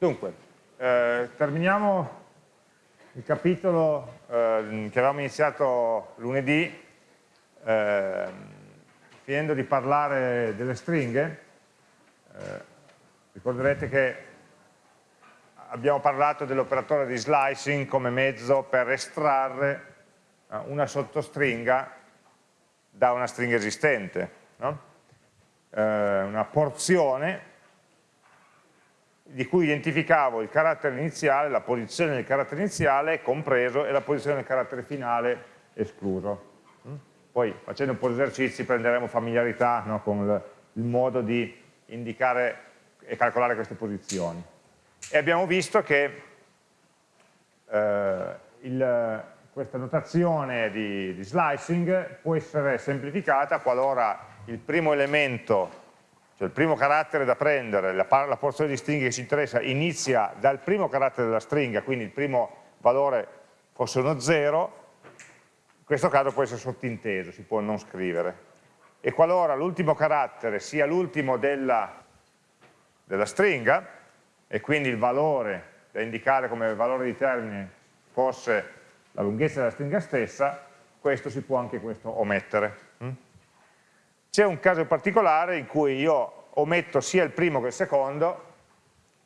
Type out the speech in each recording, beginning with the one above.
Dunque, eh, terminiamo il capitolo eh, che avevamo iniziato lunedì, eh, finendo di parlare delle stringhe. Eh, ricorderete che abbiamo parlato dell'operatore di slicing come mezzo per estrarre eh, una sottostringa da una stringa esistente, no? Eh, una porzione di cui identificavo il carattere iniziale, la posizione del carattere iniziale compreso e la posizione del carattere finale escluso. Mm? Poi facendo un po' di esercizi prenderemo familiarità no, con il, il modo di indicare e calcolare queste posizioni. E abbiamo visto che eh, il, questa notazione di, di slicing può essere semplificata qualora il primo elemento cioè il primo carattere da prendere, la, la, porzione di stringhe che ci interessa, inizia dal primo carattere della stringa, quindi il primo valore fosse uno 0, in questo caso può essere sottinteso, si può non scrivere. E qualora l'ultimo carattere sia l'ultimo della, della stringa, e quindi il valore da indicare come valore di termine fosse la lunghezza della stringa stessa, questo si può anche questo omettere. C'è un caso particolare in cui io ometto sia il primo che il secondo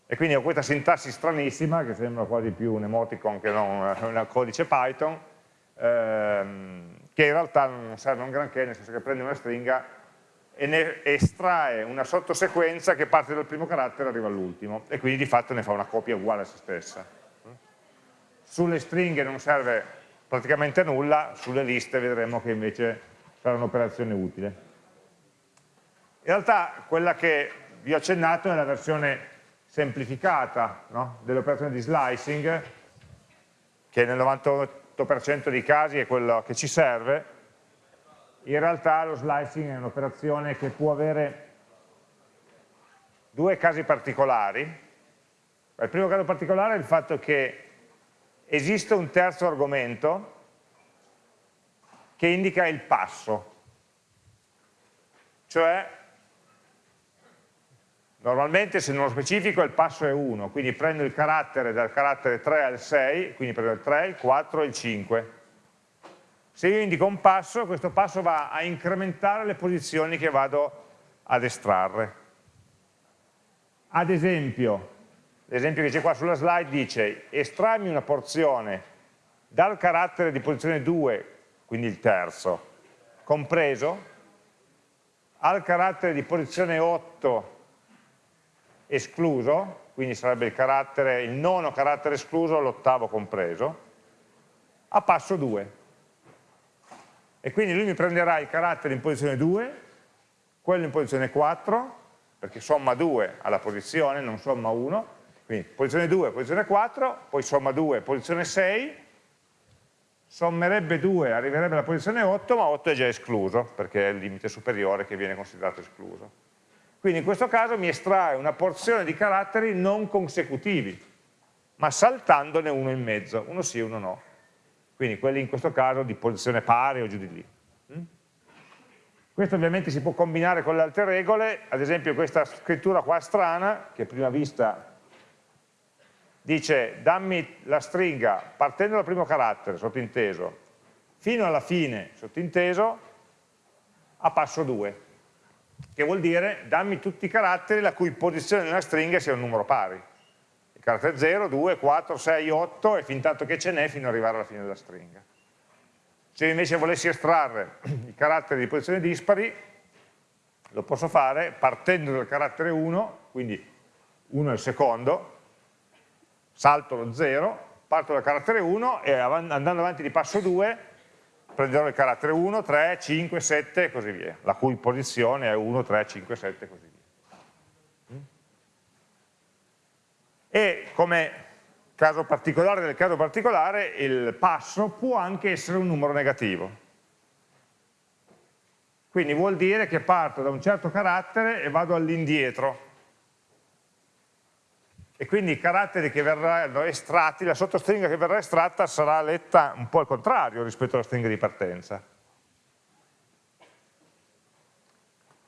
e quindi ho questa sintassi stranissima che sembra quasi più un emoticon che non un codice Python ehm, che in realtà non serve un granché nel senso che prende una stringa e ne estrae una sottosequenza che parte dal primo carattere e arriva all'ultimo e quindi di fatto ne fa una copia uguale a se stessa. Sulle stringhe non serve praticamente nulla sulle liste vedremo che invece sarà un'operazione utile realtà quella che vi ho accennato è la versione semplificata no? dell'operazione di slicing, che nel 98% dei casi è quello che ci serve. In realtà lo slicing è un'operazione che può avere due casi particolari. Il primo caso particolare è il fatto che esiste un terzo argomento che indica il passo, cioè Normalmente se non lo specifico il passo è 1, quindi prendo il carattere dal carattere 3 al 6, quindi prendo il 3, il 4 e il 5. Se io indico un passo, questo passo va a incrementare le posizioni che vado ad estrarre. Ad esempio, l'esempio che c'è qua sulla slide dice estrarmi una porzione dal carattere di posizione 2, quindi il terzo, compreso, al carattere di posizione 8 escluso, quindi sarebbe il, carattere, il nono carattere escluso, l'ottavo compreso, a passo 2. E quindi lui mi prenderà il carattere in posizione 2, quello in posizione 4, perché somma 2 alla posizione, non somma 1, quindi posizione 2, posizione 4, poi somma 2, posizione 6, sommerebbe 2, arriverebbe alla posizione 8, ma 8 è già escluso, perché è il limite superiore che viene considerato escluso. Quindi in questo caso mi estrae una porzione di caratteri non consecutivi, ma saltandone uno in mezzo, uno sì e uno no. Quindi quelli in questo caso di posizione pari o giù di lì. Mm? Questo ovviamente si può combinare con le altre regole, ad esempio questa scrittura qua strana, che a prima vista dice dammi la stringa partendo dal primo carattere, sottinteso, fino alla fine, sottinteso, a passo 2 che vuol dire dammi tutti i caratteri la cui posizione nella stringa sia un numero pari. Il carattere 0, 2, 4, 6, 8 e fin tanto che ce n'è fino ad arrivare alla fine della stringa. Se invece volessi estrarre i caratteri di posizione dispari, lo posso fare partendo dal carattere 1, quindi 1 è il secondo, salto lo 0, parto dal carattere 1 e andando avanti di passo 2 prenderò il carattere 1, 3, 5, 7 e così via, la cui posizione è 1, 3, 5, 7 e così via. E come caso particolare del caso particolare, il passo può anche essere un numero negativo. Quindi vuol dire che parto da un certo carattere e vado all'indietro e quindi i caratteri che verranno estratti, la sottostringa che verrà estratta sarà letta un po' al contrario rispetto alla stringa di partenza.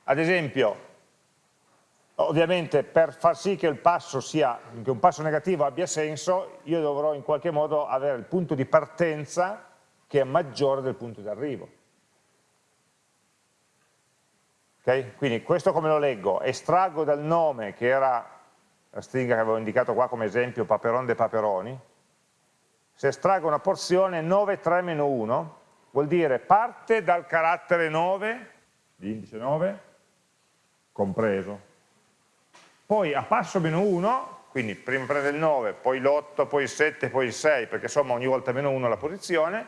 Ad esempio, Ovviamente per far sì che, sia, che un passo negativo abbia senso, io dovrò in qualche modo avere il punto di partenza che è maggiore del punto di arrivo. Okay? Quindi questo come lo leggo? Estraggo dal nome, che era la stringa che avevo indicato qua come esempio, paperon de paperoni, se estraggo una porzione 9, 3, 1, vuol dire parte dal carattere 9, l'indice 9, compreso. Poi a passo meno 1, quindi prima prende il 9, poi l'8, poi il 7, poi il 6, perché somma ogni volta meno 1 la posizione,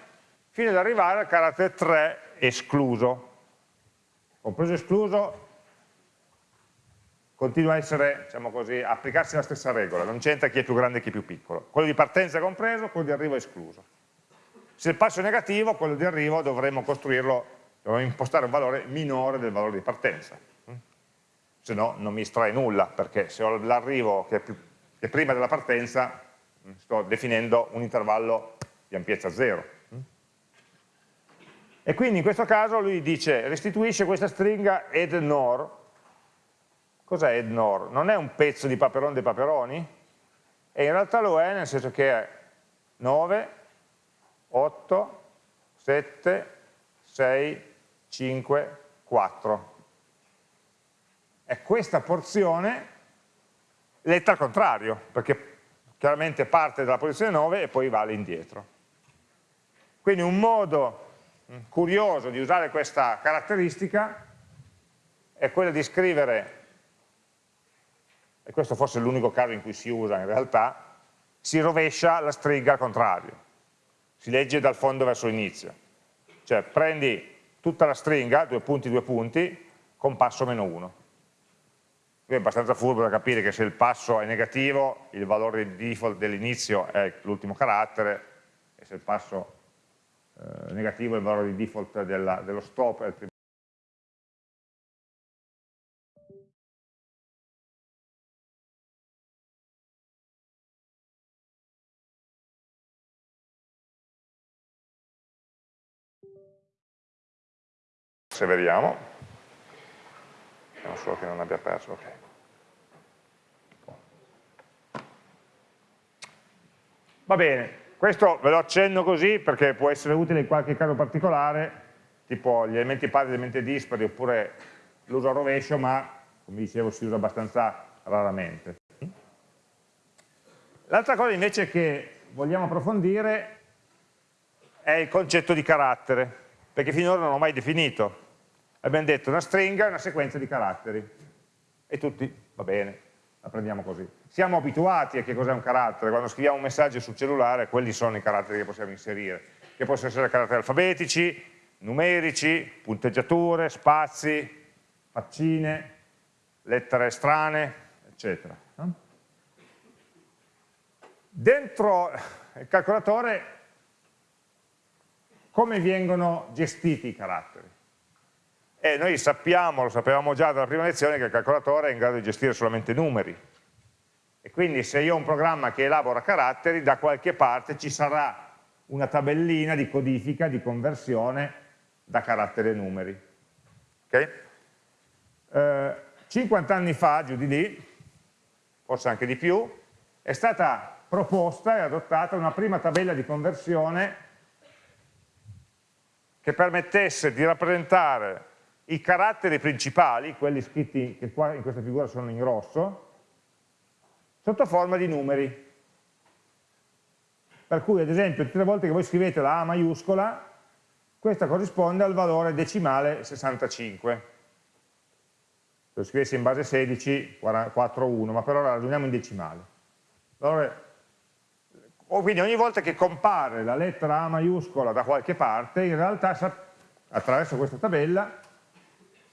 fino ad arrivare al carattere 3 escluso. Compreso escluso continua a essere, diciamo così, a applicarsi la stessa regola, non c'entra chi è più grande e chi è più piccolo. Quello di partenza è compreso, quello di arrivo è escluso. Se il passo è negativo, quello di arrivo dovremmo costruirlo, dovremmo impostare un valore minore del valore di partenza. Se no non mi estrae nulla, perché se ho l'arrivo che, che, è prima della partenza, sto definendo un intervallo di ampiezza zero. E quindi in questo caso lui dice restituisce questa stringa add nor Cos'è Ednor? Non è un pezzo di paperon dei paperoni? E in realtà lo è nel senso che è 9, 8, 7, 6, 5, 4. È questa porzione letta al contrario, perché chiaramente parte dalla posizione 9 e poi va all'indietro. Quindi un modo mm, curioso di usare questa caratteristica è quello di scrivere e questo forse è l'unico caso in cui si usa in realtà, si rovescia la stringa al contrario, si legge dal fondo verso l'inizio, cioè prendi tutta la stringa, due punti, due punti, con passo meno 1. Qui è abbastanza furbo da capire che se il passo è negativo, il valore di default dell'inizio è l'ultimo carattere, e se il passo eh, negativo il valore di default della, dello stop è il primo perseveriamo. Non solo che non abbia perso ok. Va bene questo ve lo accenno così perché può essere utile in qualche caso particolare tipo gli elementi pari, gli elementi dispari oppure l'uso a rovescio ma come dicevo si usa abbastanza raramente. L'altra cosa invece che vogliamo approfondire è il concetto di carattere perché finora non ho mai definito abbiamo detto una stringa è una sequenza di caratteri e tutti, va bene, la prendiamo così. Siamo abituati a che cos'è un carattere, quando scriviamo un messaggio sul cellulare quelli sono i caratteri che possiamo inserire, che possono essere caratteri alfabetici, numerici, punteggiature, spazi, faccine, lettere strane, eccetera. Dentro il calcolatore come vengono gestiti i caratteri? E noi sappiamo, lo sapevamo già dalla prima lezione, che il calcolatore è in grado di gestire solamente numeri. E quindi se io ho un programma che elabora caratteri, da qualche parte ci sarà una tabellina di codifica, di conversione da caratteri a numeri. Okay? Eh, 50 anni fa, giù di lì, forse anche di più, è stata proposta e adottata una prima tabella di conversione che permettesse di rappresentare i caratteri principali, quelli scritti che qua in questa figura sono in rosso, sotto forma di numeri. Per cui ad esempio tutte le volte che voi scrivete la A maiuscola, questa corrisponde al valore decimale 65. Se lo scrivessi in base 16, 4, 1, ma per ora ragioniamo in decimale. Allora, quindi ogni volta che compare la lettera A maiuscola da qualche parte, in realtà attraverso questa tabella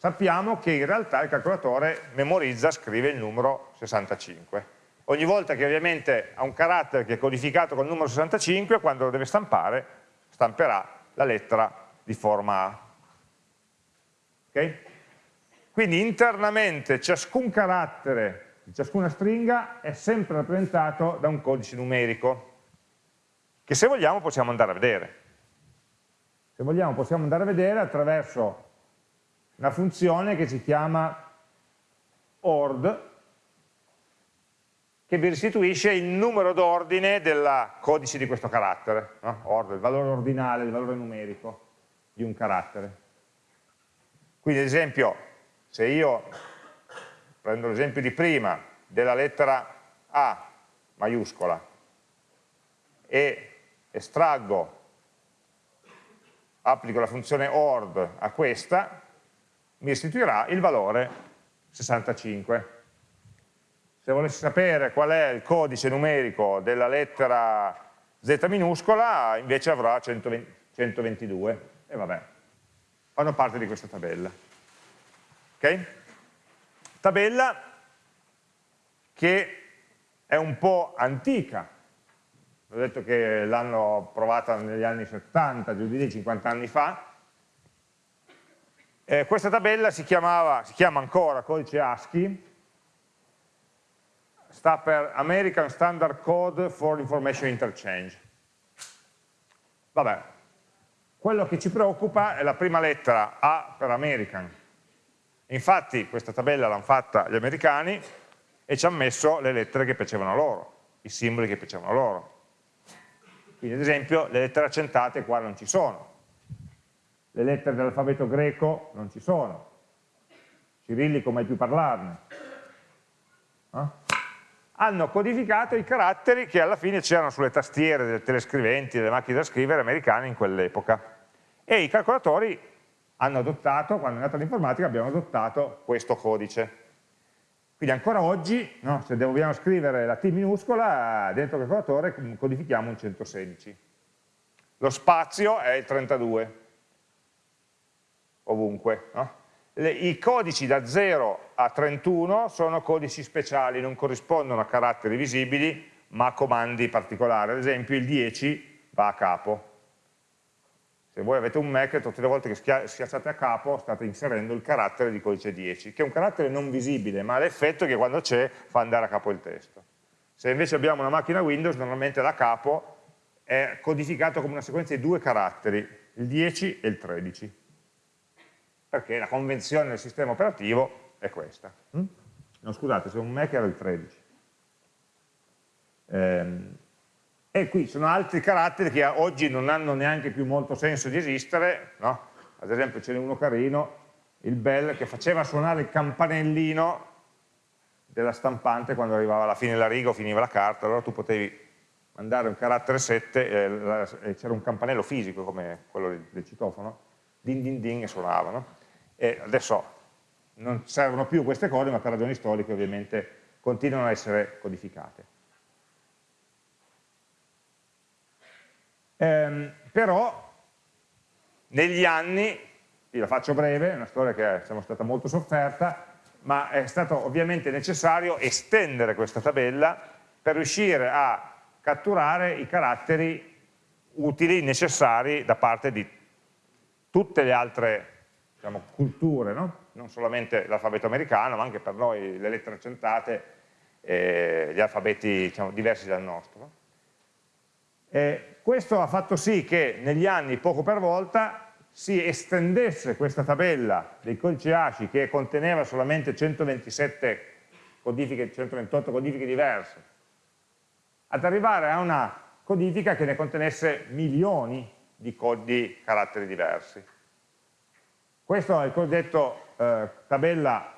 sappiamo che in realtà il calcolatore memorizza, scrive il numero 65. Ogni volta che ovviamente ha un carattere che è codificato con il numero 65, quando lo deve stampare, stamperà la lettera di forma A. Okay? Quindi internamente ciascun carattere di ciascuna stringa è sempre rappresentato da un codice numerico, che se vogliamo possiamo andare a vedere. Se vogliamo possiamo andare a vedere attraverso una funzione che si chiama ord che vi restituisce il numero d'ordine del codice di questo carattere, no? ord, il valore ordinale, il valore numerico di un carattere. Quindi ad esempio, se io prendo l'esempio di prima della lettera A maiuscola e estraggo, applico la funzione ORD a questa, mi restituirà il valore 65. Se volessi sapere qual è il codice numerico della lettera Z minuscola, invece avrà 120, 122. E vabbè, fanno parte di questa tabella. Ok? Tabella che è un po' antica, ho detto che l'hanno provata negli anni 70, giù di lì, 50 anni fa. Eh, questa tabella si, chiamava, si chiama ancora codice ASCII, sta per American Standard Code for Information Interchange. Vabbè, quello che ci preoccupa è la prima lettera A per American. Infatti questa tabella l'hanno fatta gli americani e ci hanno messo le lettere che piacevano loro, i simboli che piacevano loro. Quindi ad esempio le lettere accentate qua non ci sono, le lettere dell'alfabeto greco non ci sono, cirillico mai più parlarne. Eh? Hanno codificato i caratteri che alla fine c'erano sulle tastiere delle telescriventi, delle macchine da scrivere americane in quell'epoca. E i calcolatori hanno adottato, quando è nata l'informatica, abbiamo adottato questo codice. Quindi ancora oggi, no, se dobbiamo scrivere la T minuscola, dentro il calcolatore codifichiamo un 116. Lo spazio è il 32, ovunque. No? Le, I codici da 0 a 31 sono codici speciali, non corrispondono a caratteri visibili, ma a comandi particolari. Ad esempio il 10 va a capo, se voi avete un Mac, tutte le volte che schiacciate a capo state inserendo il carattere di codice 10, che è un carattere non visibile, ma l'effetto è che quando c'è fa andare a capo il testo. Se invece abbiamo una macchina Windows, normalmente da capo è codificato come una sequenza di due caratteri, il 10 e il 13, perché la convenzione del sistema operativo è questa. Mm? No, scusate, se un Mac era il 13. Ehm, e qui sono altri caratteri che oggi non hanno neanche più molto senso di esistere, no? ad esempio ce n'è uno carino, il bell, che faceva suonare il campanellino della stampante quando arrivava alla fine della riga o finiva la carta, allora tu potevi mandare un carattere 7 e c'era un campanello fisico come quello del citofono, din din din e suonava. E adesso non servono più queste cose, ma per ragioni storiche ovviamente continuano a essere codificate. Ehm, però negli anni, la faccio breve, è una storia che è stata molto sofferta, ma è stato ovviamente necessario estendere questa tabella per riuscire a catturare i caratteri utili, necessari da parte di tutte le altre diciamo, culture, no? non solamente l'alfabeto americano, ma anche per noi le lettere accentate, e gli alfabeti diciamo, diversi dal nostro. No? Eh, questo ha fatto sì che negli anni, poco per volta, si estendesse questa tabella dei codici ASCII che conteneva solamente 127 codifiche, 128 codifiche diverse, ad arrivare a una codifica che ne contenesse milioni di, di caratteri diversi. Questo è il cosiddetto eh, tabella,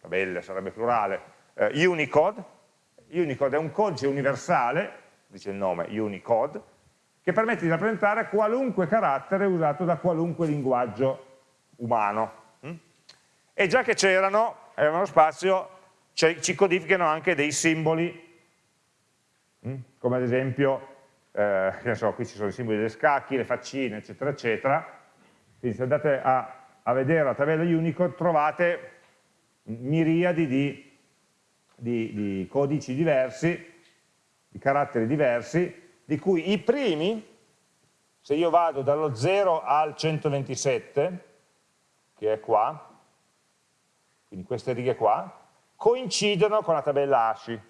tabella sarebbe plurale, eh, Unicode. Unicode è un codice universale dice il nome, Unicode, che permette di rappresentare qualunque carattere usato da qualunque linguaggio umano. Mm? E già che c'erano, avevano spazio, ci codificano anche dei simboli, mm? come ad esempio, eh, so, qui ci sono i simboli delle scacchi, le faccine, eccetera, eccetera. Quindi se andate a, a vedere la tabella Unicode trovate miriadi di, di, di codici diversi di caratteri diversi, di cui i primi, se io vado dallo 0 al 127, che è qua, quindi queste righe qua, coincidono con la tabella ASCII.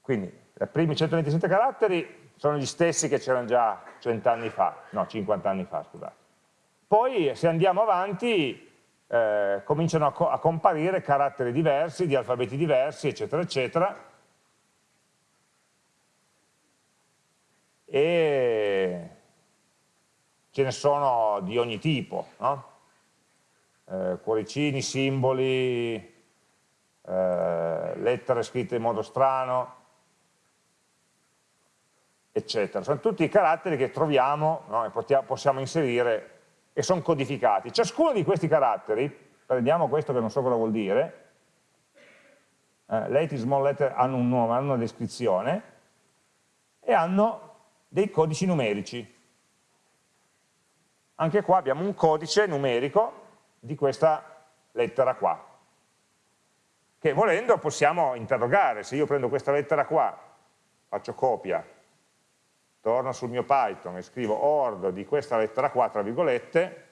Quindi i primi 127 caratteri sono gli stessi che c'erano già 100 anni fa, no 50 anni fa scusate. Poi se andiamo avanti eh, cominciano a, co a comparire caratteri diversi, di alfabeti diversi, eccetera, eccetera, e ce ne sono di ogni tipo, no? eh, cuoricini, simboli, eh, lettere scritte in modo strano, eccetera. Sono tutti i caratteri che troviamo no? e possiamo inserire e sono codificati. Ciascuno di questi caratteri, prendiamo questo che non so cosa vuol dire, eh, late small letter hanno un nome, hanno una descrizione e hanno dei codici numerici. Anche qua abbiamo un codice numerico di questa lettera qua, che volendo possiamo interrogare, se io prendo questa lettera qua, faccio copia, torno sul mio Python e scrivo ord di questa lettera qua, tra virgolette,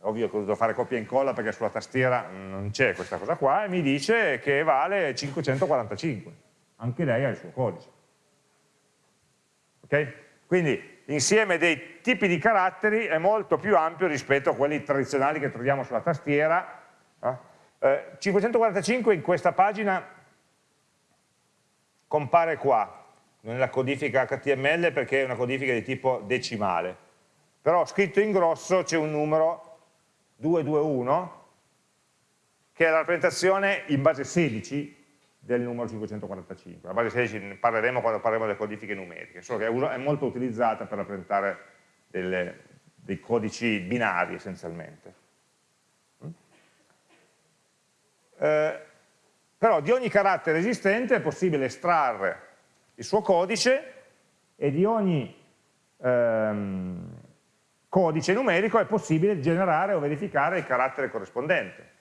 ovvio che devo fare copia e incolla perché sulla tastiera non c'è questa cosa qua, e mi dice che vale 545, anche lei ha il suo codice. Ok? Quindi l'insieme dei tipi di caratteri è molto più ampio rispetto a quelli tradizionali che troviamo sulla tastiera. Eh, 545 in questa pagina compare qua, nella codifica HTML perché è una codifica di tipo decimale, però scritto in grosso c'è un numero 221 che è la rappresentazione in base 16 del numero 545. La base 16 ne parleremo quando parleremo delle codifiche numeriche, solo che è molto utilizzata per rappresentare delle, dei codici binari essenzialmente. Mm? Eh, però di ogni carattere esistente è possibile estrarre il suo codice e di ogni ehm, codice numerico è possibile generare o verificare il carattere corrispondente.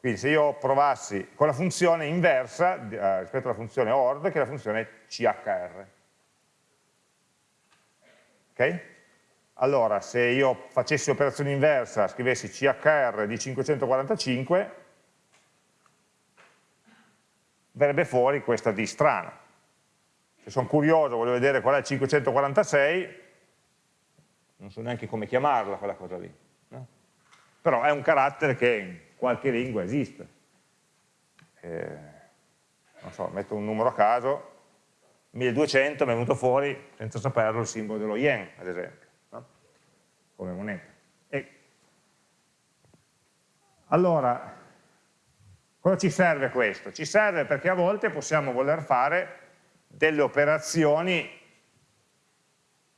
Quindi se io provassi con la funzione inversa eh, rispetto alla funzione ORD, che è la funzione CHR. Ok? Allora, se io facessi operazione inversa, scrivessi CHR di 545, verrebbe fuori questa D strana. Se sono curioso, voglio vedere qual è il 546, non so neanche come chiamarla quella cosa lì. No? Però è un carattere che qualche lingua esiste. Eh, non so, metto un numero a caso, 1200 mi è venuto fuori, senza saperlo, il simbolo dello yen, ad esempio, no? come moneta. E allora, cosa ci serve questo? Ci serve perché a volte possiamo voler fare delle operazioni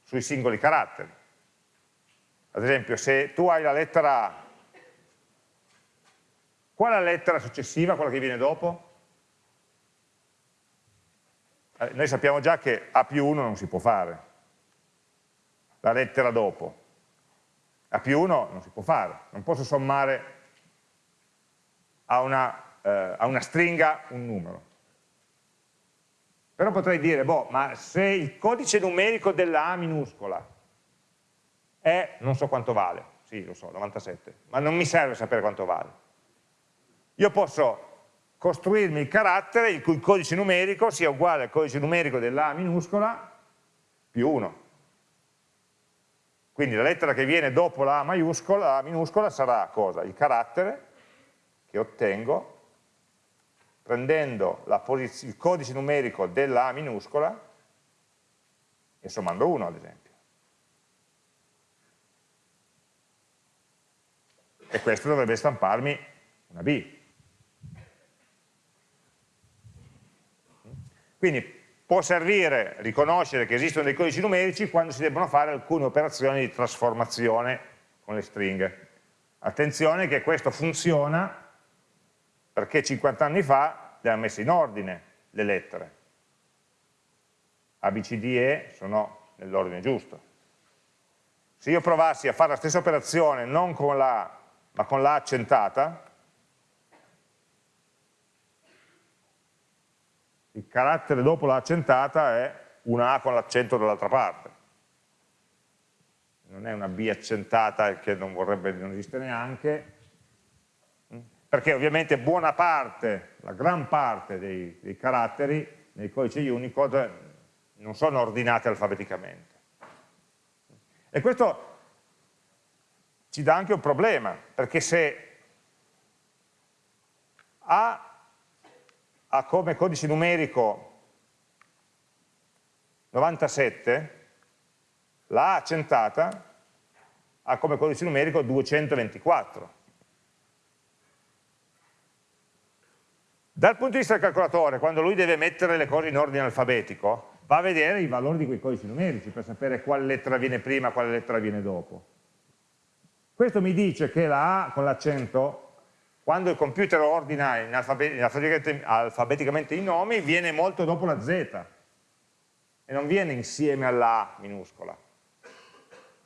sui singoli caratteri. Ad esempio, se tu hai la lettera A Qual è la lettera successiva, quella che viene dopo? Eh, noi sappiamo già che A più 1 non si può fare, la lettera dopo. A più 1 non si può fare, non posso sommare a una, eh, a una stringa un numero. Però potrei dire, boh, ma se il codice numerico della A minuscola è, non so quanto vale, sì, lo so, 97, ma non mi serve sapere quanto vale io posso costruirmi il carattere il cui codice numerico sia uguale al codice numerico della A minuscola più 1. Quindi la lettera che viene dopo la A maiuscola, la A minuscola sarà cosa? Il carattere che ottengo prendendo il codice numerico della A minuscola e sommando 1 ad esempio. E questo dovrebbe stamparmi una B. Quindi può servire riconoscere che esistono dei codici numerici quando si debbono fare alcune operazioni di trasformazione con le stringhe. Attenzione che questo funziona perché 50 anni fa le hanno messe in ordine le lettere. A, B, C, D, E sono nell'ordine giusto. Se io provassi a fare la stessa operazione non con la ma con la accentata, il carattere dopo l'accentata è una A con l'accento dall'altra parte. Non è una B accentata che non vorrebbe non esiste neanche, perché ovviamente buona parte, la gran parte dei, dei caratteri nei codici Unicode non sono ordinati alfabeticamente. E questo ci dà anche un problema, perché se A ha come codice numerico 97, la A accentata ha come codice numerico 224. Dal punto di vista del calcolatore, quando lui deve mettere le cose in ordine alfabetico, va a vedere i valori di quei codici numerici per sapere quale lettera viene prima, quale lettera viene dopo. Questo mi dice che la A con l'accento, quando il computer ordina in alfabet alfabeticamente i nomi, viene molto dopo la Z e non viene insieme alla A minuscola.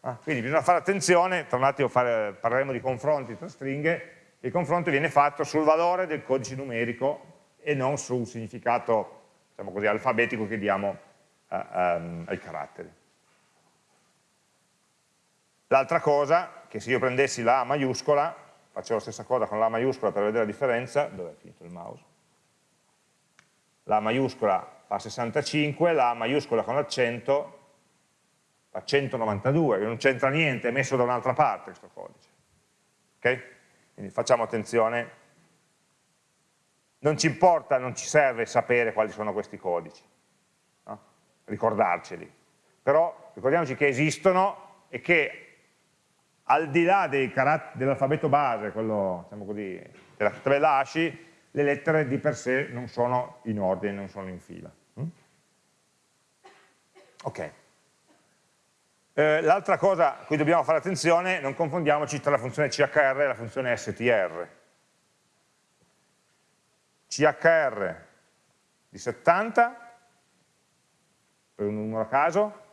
Ah, quindi bisogna fare attenzione, tra un attimo fare, parleremo di confronti tra stringhe, il confronto viene fatto sul valore del codice numerico e non sul significato diciamo così, alfabetico che diamo uh, um, ai caratteri. L'altra cosa, che se io prendessi la A maiuscola, faccio la stessa cosa con la A maiuscola per vedere la differenza, dove è finito il mouse? La A maiuscola fa 65, la A maiuscola con l'accento fa 192, che non c'entra niente, è messo da un'altra parte questo codice. Ok? Quindi facciamo attenzione, non ci importa, non ci serve sapere quali sono questi codici, no? ricordarceli, però ricordiamoci che esistono e che al di là dell'alfabeto base, quello diciamo così, della tabella ASCII, le lettere di per sé non sono in ordine, non sono in fila. Mm? Ok. Eh, L'altra cosa a cui dobbiamo fare attenzione, non confondiamoci tra la funzione CHR e la funzione STR. CHR di 70, per un numero a caso,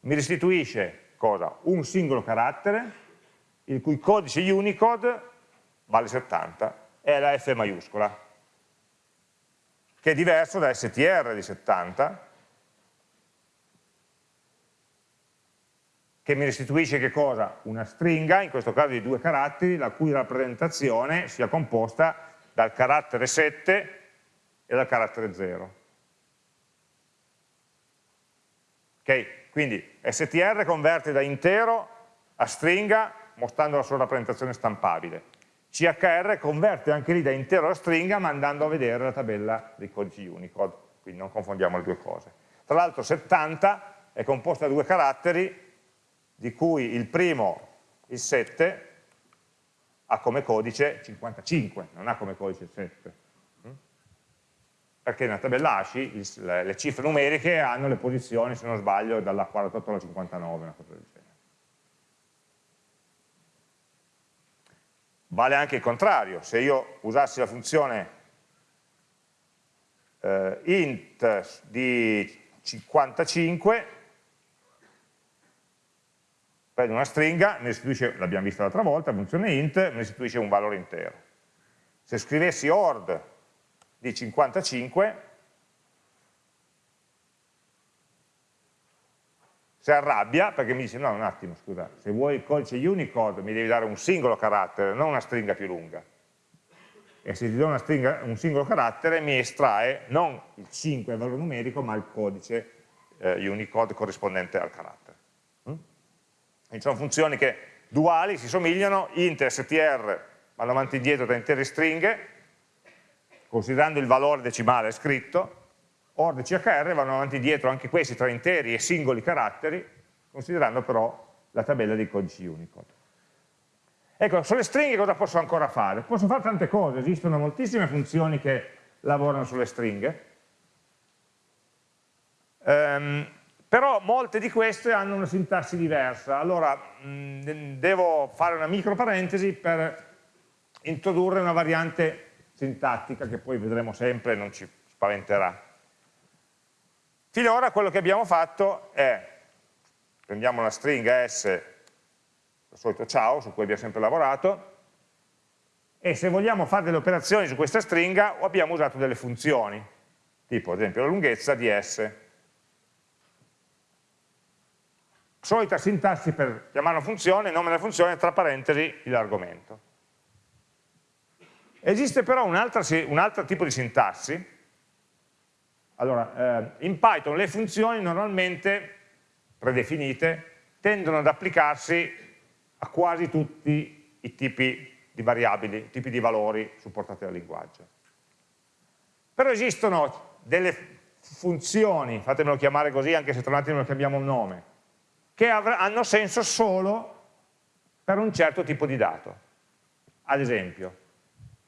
mi restituisce cosa? Un singolo carattere, il cui codice Unicode vale 70, è la F maiuscola, che è diverso da STR di 70, che mi restituisce che cosa? Una stringa, in questo caso di due caratteri, la cui rappresentazione sia composta dal carattere 7 e dal carattere 0. Ok? Quindi str converte da intero a stringa mostrando la sua rappresentazione stampabile. CHR converte anche lì da intero a stringa mandando a vedere la tabella dei codici Unicode, quindi non confondiamo le due cose. Tra l'altro 70 è composta da due caratteri di cui il primo, il 7, ha come codice 55, non ha come codice 7. Mm? Perché nella tabella ASCII le cifre numeriche hanno le posizioni, se non sbaglio, dalla 48 alla 59, una cosa del genere. Vale anche il contrario, se io usassi la funzione eh, int di 55, prende una stringa, mi restituisce, l'abbiamo visto l'altra volta, funzione int, mi restituisce un valore intero. Se scrivessi ord di 55, si arrabbia perché mi dice no un attimo scusa, se vuoi il codice Unicode mi devi dare un singolo carattere, non una stringa più lunga. E se ti do stringa, un singolo carattere mi estrae non il 5 il valore numerico ma il codice eh, Unicode corrispondente al carattere. Quindi sono funzioni che duali, si somigliano, int e str vanno avanti e indietro da intere stringhe, considerando il valore decimale scritto, ord e chr vanno avanti e indietro anche questi tra interi e singoli caratteri, considerando però la tabella dei codici Unicode. Ecco, sulle stringhe cosa posso ancora fare? Posso fare tante cose, esistono moltissime funzioni che lavorano sulle stringhe. Um, però molte di queste hanno una sintassi diversa. Allora, mh, devo fare una micro parentesi per introdurre una variante sintattica che poi vedremo sempre e non ci spaventerà. Finora quello che abbiamo fatto è, prendiamo la stringa S, il solito ciao, su cui abbiamo sempre lavorato, e se vogliamo fare delle operazioni su questa stringa abbiamo usato delle funzioni, tipo ad esempio la lunghezza di S. solita sintassi per chiamare una funzione, nome della funzione, tra parentesi l'argomento. Esiste però un altro, un altro, tipo di sintassi. Allora, eh, in Python le funzioni normalmente predefinite tendono ad applicarsi a quasi tutti i tipi di variabili, tipi di valori supportati dal linguaggio. Però esistono delle funzioni, fatemelo chiamare così anche se tra un attimo lo cambiamo il nome, che hanno senso solo per un certo tipo di dato. Ad esempio,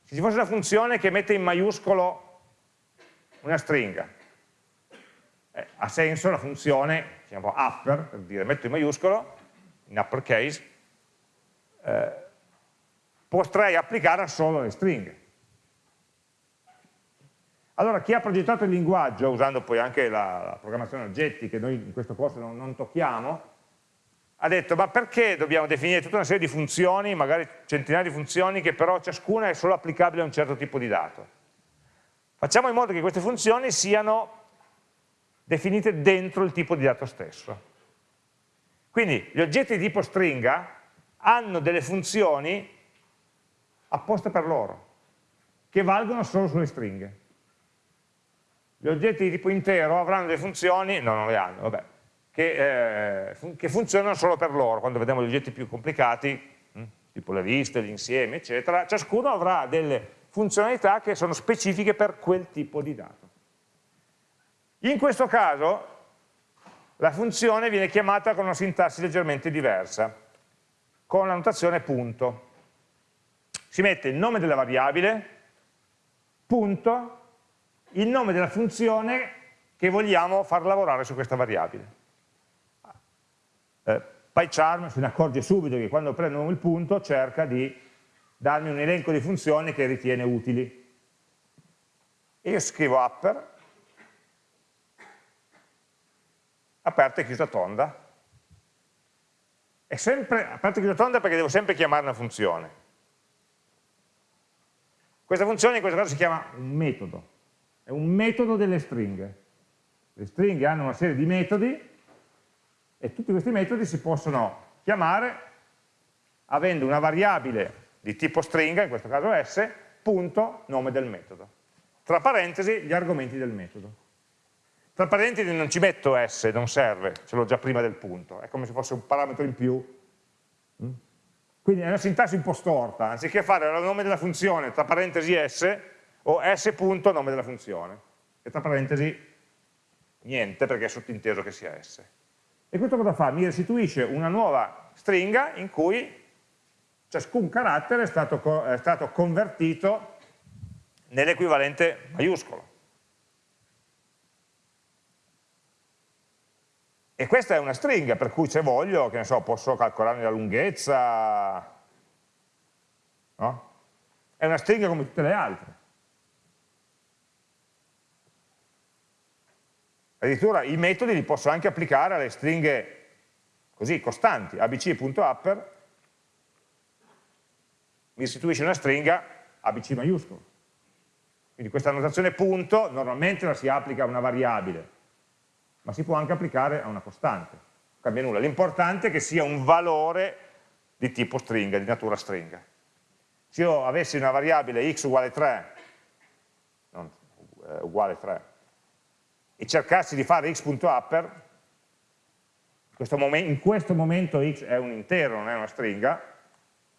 se ci fosse una funzione che mette in maiuscolo una stringa, eh, ha senso la funzione, chiamiamo upper, per dire metto in maiuscolo, in uppercase, eh, potrei applicare solo le stringhe. Allora chi ha progettato il linguaggio, usando poi anche la, la programmazione oggetti, che noi in questo corso non, non tocchiamo, ha detto ma perché dobbiamo definire tutta una serie di funzioni, magari centinaia di funzioni, che però ciascuna è solo applicabile a un certo tipo di dato. Facciamo in modo che queste funzioni siano definite dentro il tipo di dato stesso. Quindi gli oggetti di tipo stringa hanno delle funzioni apposte per loro, che valgono solo sulle stringhe. Gli oggetti di tipo intero avranno delle funzioni, no, non le hanno, vabbè, che, eh, fun che funzionano solo per loro. Quando vediamo gli oggetti più complicati, hm, tipo le liste, gli insiemi, eccetera, ciascuno avrà delle funzionalità che sono specifiche per quel tipo di dato. In questo caso la funzione viene chiamata con una sintassi leggermente diversa, con la notazione punto si mette il nome della variabile, punto, il nome della funzione che vogliamo far lavorare su questa variabile. Eh, PyCharm se ne accorge subito che quando prendo il punto cerca di darmi un elenco di funzioni che ritiene utili. E io scrivo upper, aperta e chiusa tonda. È sempre aperta e chiusa tonda perché devo sempre chiamare una funzione. Questa funzione in questo caso si chiama un metodo, è un metodo delle stringhe. Le stringhe hanno una serie di metodi e tutti questi metodi si possono chiamare avendo una variabile di tipo stringa, in questo caso s, punto, nome del metodo. Tra parentesi gli argomenti del metodo. Tra parentesi non ci metto s, non serve, ce l'ho già prima del punto, è come se fosse un parametro in più. Mm? Quindi è una sintassi un po' storta, anziché fare il nome della funzione tra parentesi s o s punto nome della funzione, e tra parentesi niente perché è sottinteso che sia s. E questo cosa fa? Mi restituisce una nuova stringa in cui ciascun carattere è stato, è stato convertito nell'equivalente maiuscolo. E questa è una stringa, per cui se voglio, che ne so, posso calcolarne la lunghezza, no? È una stringa come tutte le altre. Addirittura i metodi li posso anche applicare alle stringhe così, costanti, abc.upper, mi istituisce una stringa abc maiuscolo. Quindi questa notazione punto normalmente la si applica a una variabile, ma si può anche applicare a una costante, non cambia nulla. L'importante è che sia un valore di tipo stringa, di natura stringa. Se io avessi una variabile x uguale 3, non, eh, uguale 3, e cercassi di fare x.upper, in questo momento x è un intero, non è una stringa,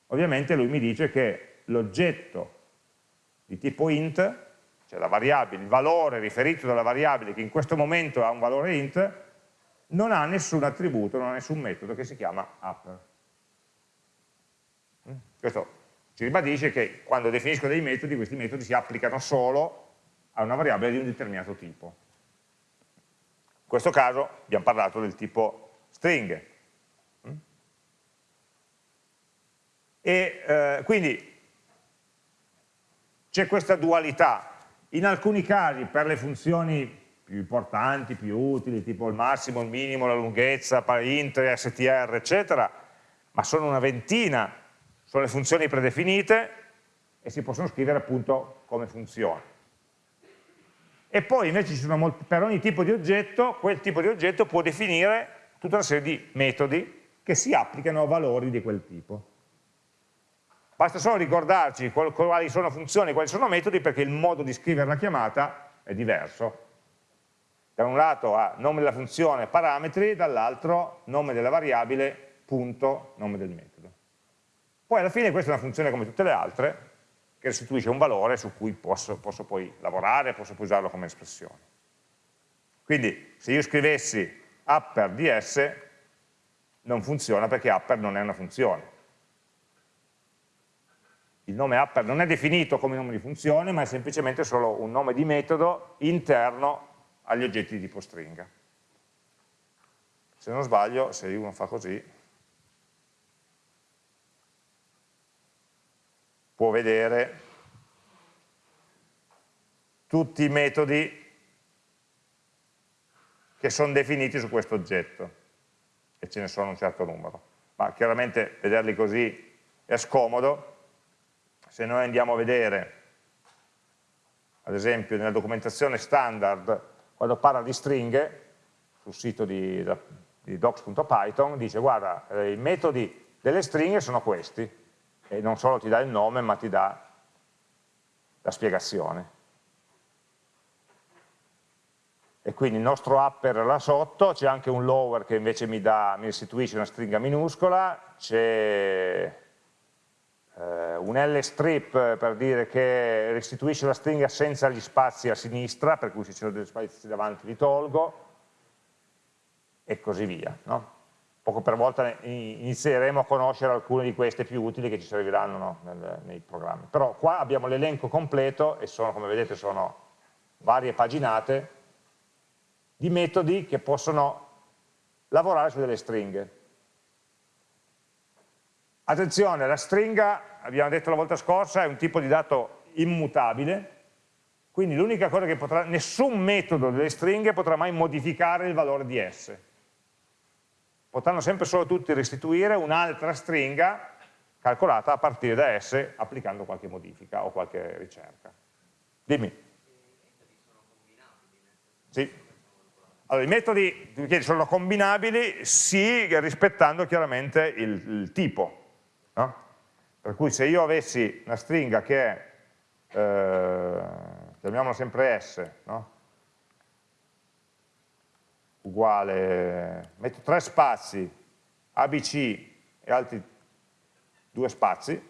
ovviamente lui mi dice che l'oggetto di tipo int cioè la variabile, il valore riferito dalla variabile che in questo momento ha un valore int, non ha nessun attributo, non ha nessun metodo che si chiama upper. Mm? Questo ci ribadisce che quando definisco dei metodi, questi metodi si applicano solo a una variabile di un determinato tipo. Questo caso abbiamo parlato del tipo stringhe. Mm? E eh, quindi c'è questa dualità in alcuni casi per le funzioni più importanti, più utili, tipo il massimo, il minimo, la lunghezza, int, str, eccetera, ma sono una ventina, sono le funzioni predefinite e si possono scrivere appunto come funzioni. E poi invece molti, per ogni tipo di oggetto, quel tipo di oggetto può definire tutta una serie di metodi che si applicano a valori di quel tipo. Basta solo ricordarci quali sono funzioni, quali sono metodi, perché il modo di scrivere la chiamata è diverso. Da un lato ha nome della funzione parametri, dall'altro nome della variabile, punto, nome del metodo. Poi alla fine questa è una funzione come tutte le altre, che restituisce un valore su cui posso, posso poi lavorare, posso poi usarlo come espressione. Quindi se io scrivessi upper ds non funziona perché upper non è una funzione. Il nome upper non è definito come nome di funzione, ma è semplicemente solo un nome di metodo interno agli oggetti di tipo stringa. Se non sbaglio, se uno fa così, può vedere tutti i metodi che sono definiti su questo oggetto, e ce ne sono un certo numero. Ma chiaramente vederli così è scomodo, se noi andiamo a vedere, ad esempio nella documentazione standard, quando parla di stringhe, sul sito di, di docs.python, dice guarda, eh, i metodi delle stringhe sono questi, e non solo ti dà il nome, ma ti dà la spiegazione e quindi il nostro upper là sotto, c'è anche un lower che invece mi, dà, mi restituisce una stringa minuscola, c'è eh, un L strip per dire che restituisce la stringa senza gli spazi a sinistra, per cui se ci sono degli spazi davanti li tolgo, e così via. No? Poco per volta inizieremo a conoscere alcune di queste più utili che ci serviranno no? Nel, nei programmi. Però qua abbiamo l'elenco completo e sono, come vedete, sono varie paginate di metodi che possono lavorare su delle stringhe. Attenzione, la stringa, abbiamo detto la volta scorsa, è un tipo di dato immutabile, quindi l'unica cosa che potrà, nessun metodo delle stringhe potrà mai modificare il valore di S. Potranno sempre solo tutti restituire un'altra stringa calcolata a partire da S applicando qualche modifica o qualche ricerca. Dimmi. Sì. Allora, i metodi sono combinabili sì rispettando chiaramente il, il tipo. No? Per cui se io avessi una stringa che è, eh, chiamiamola sempre S, no? Uguale, metto tre spazi, ABC e altri due spazi,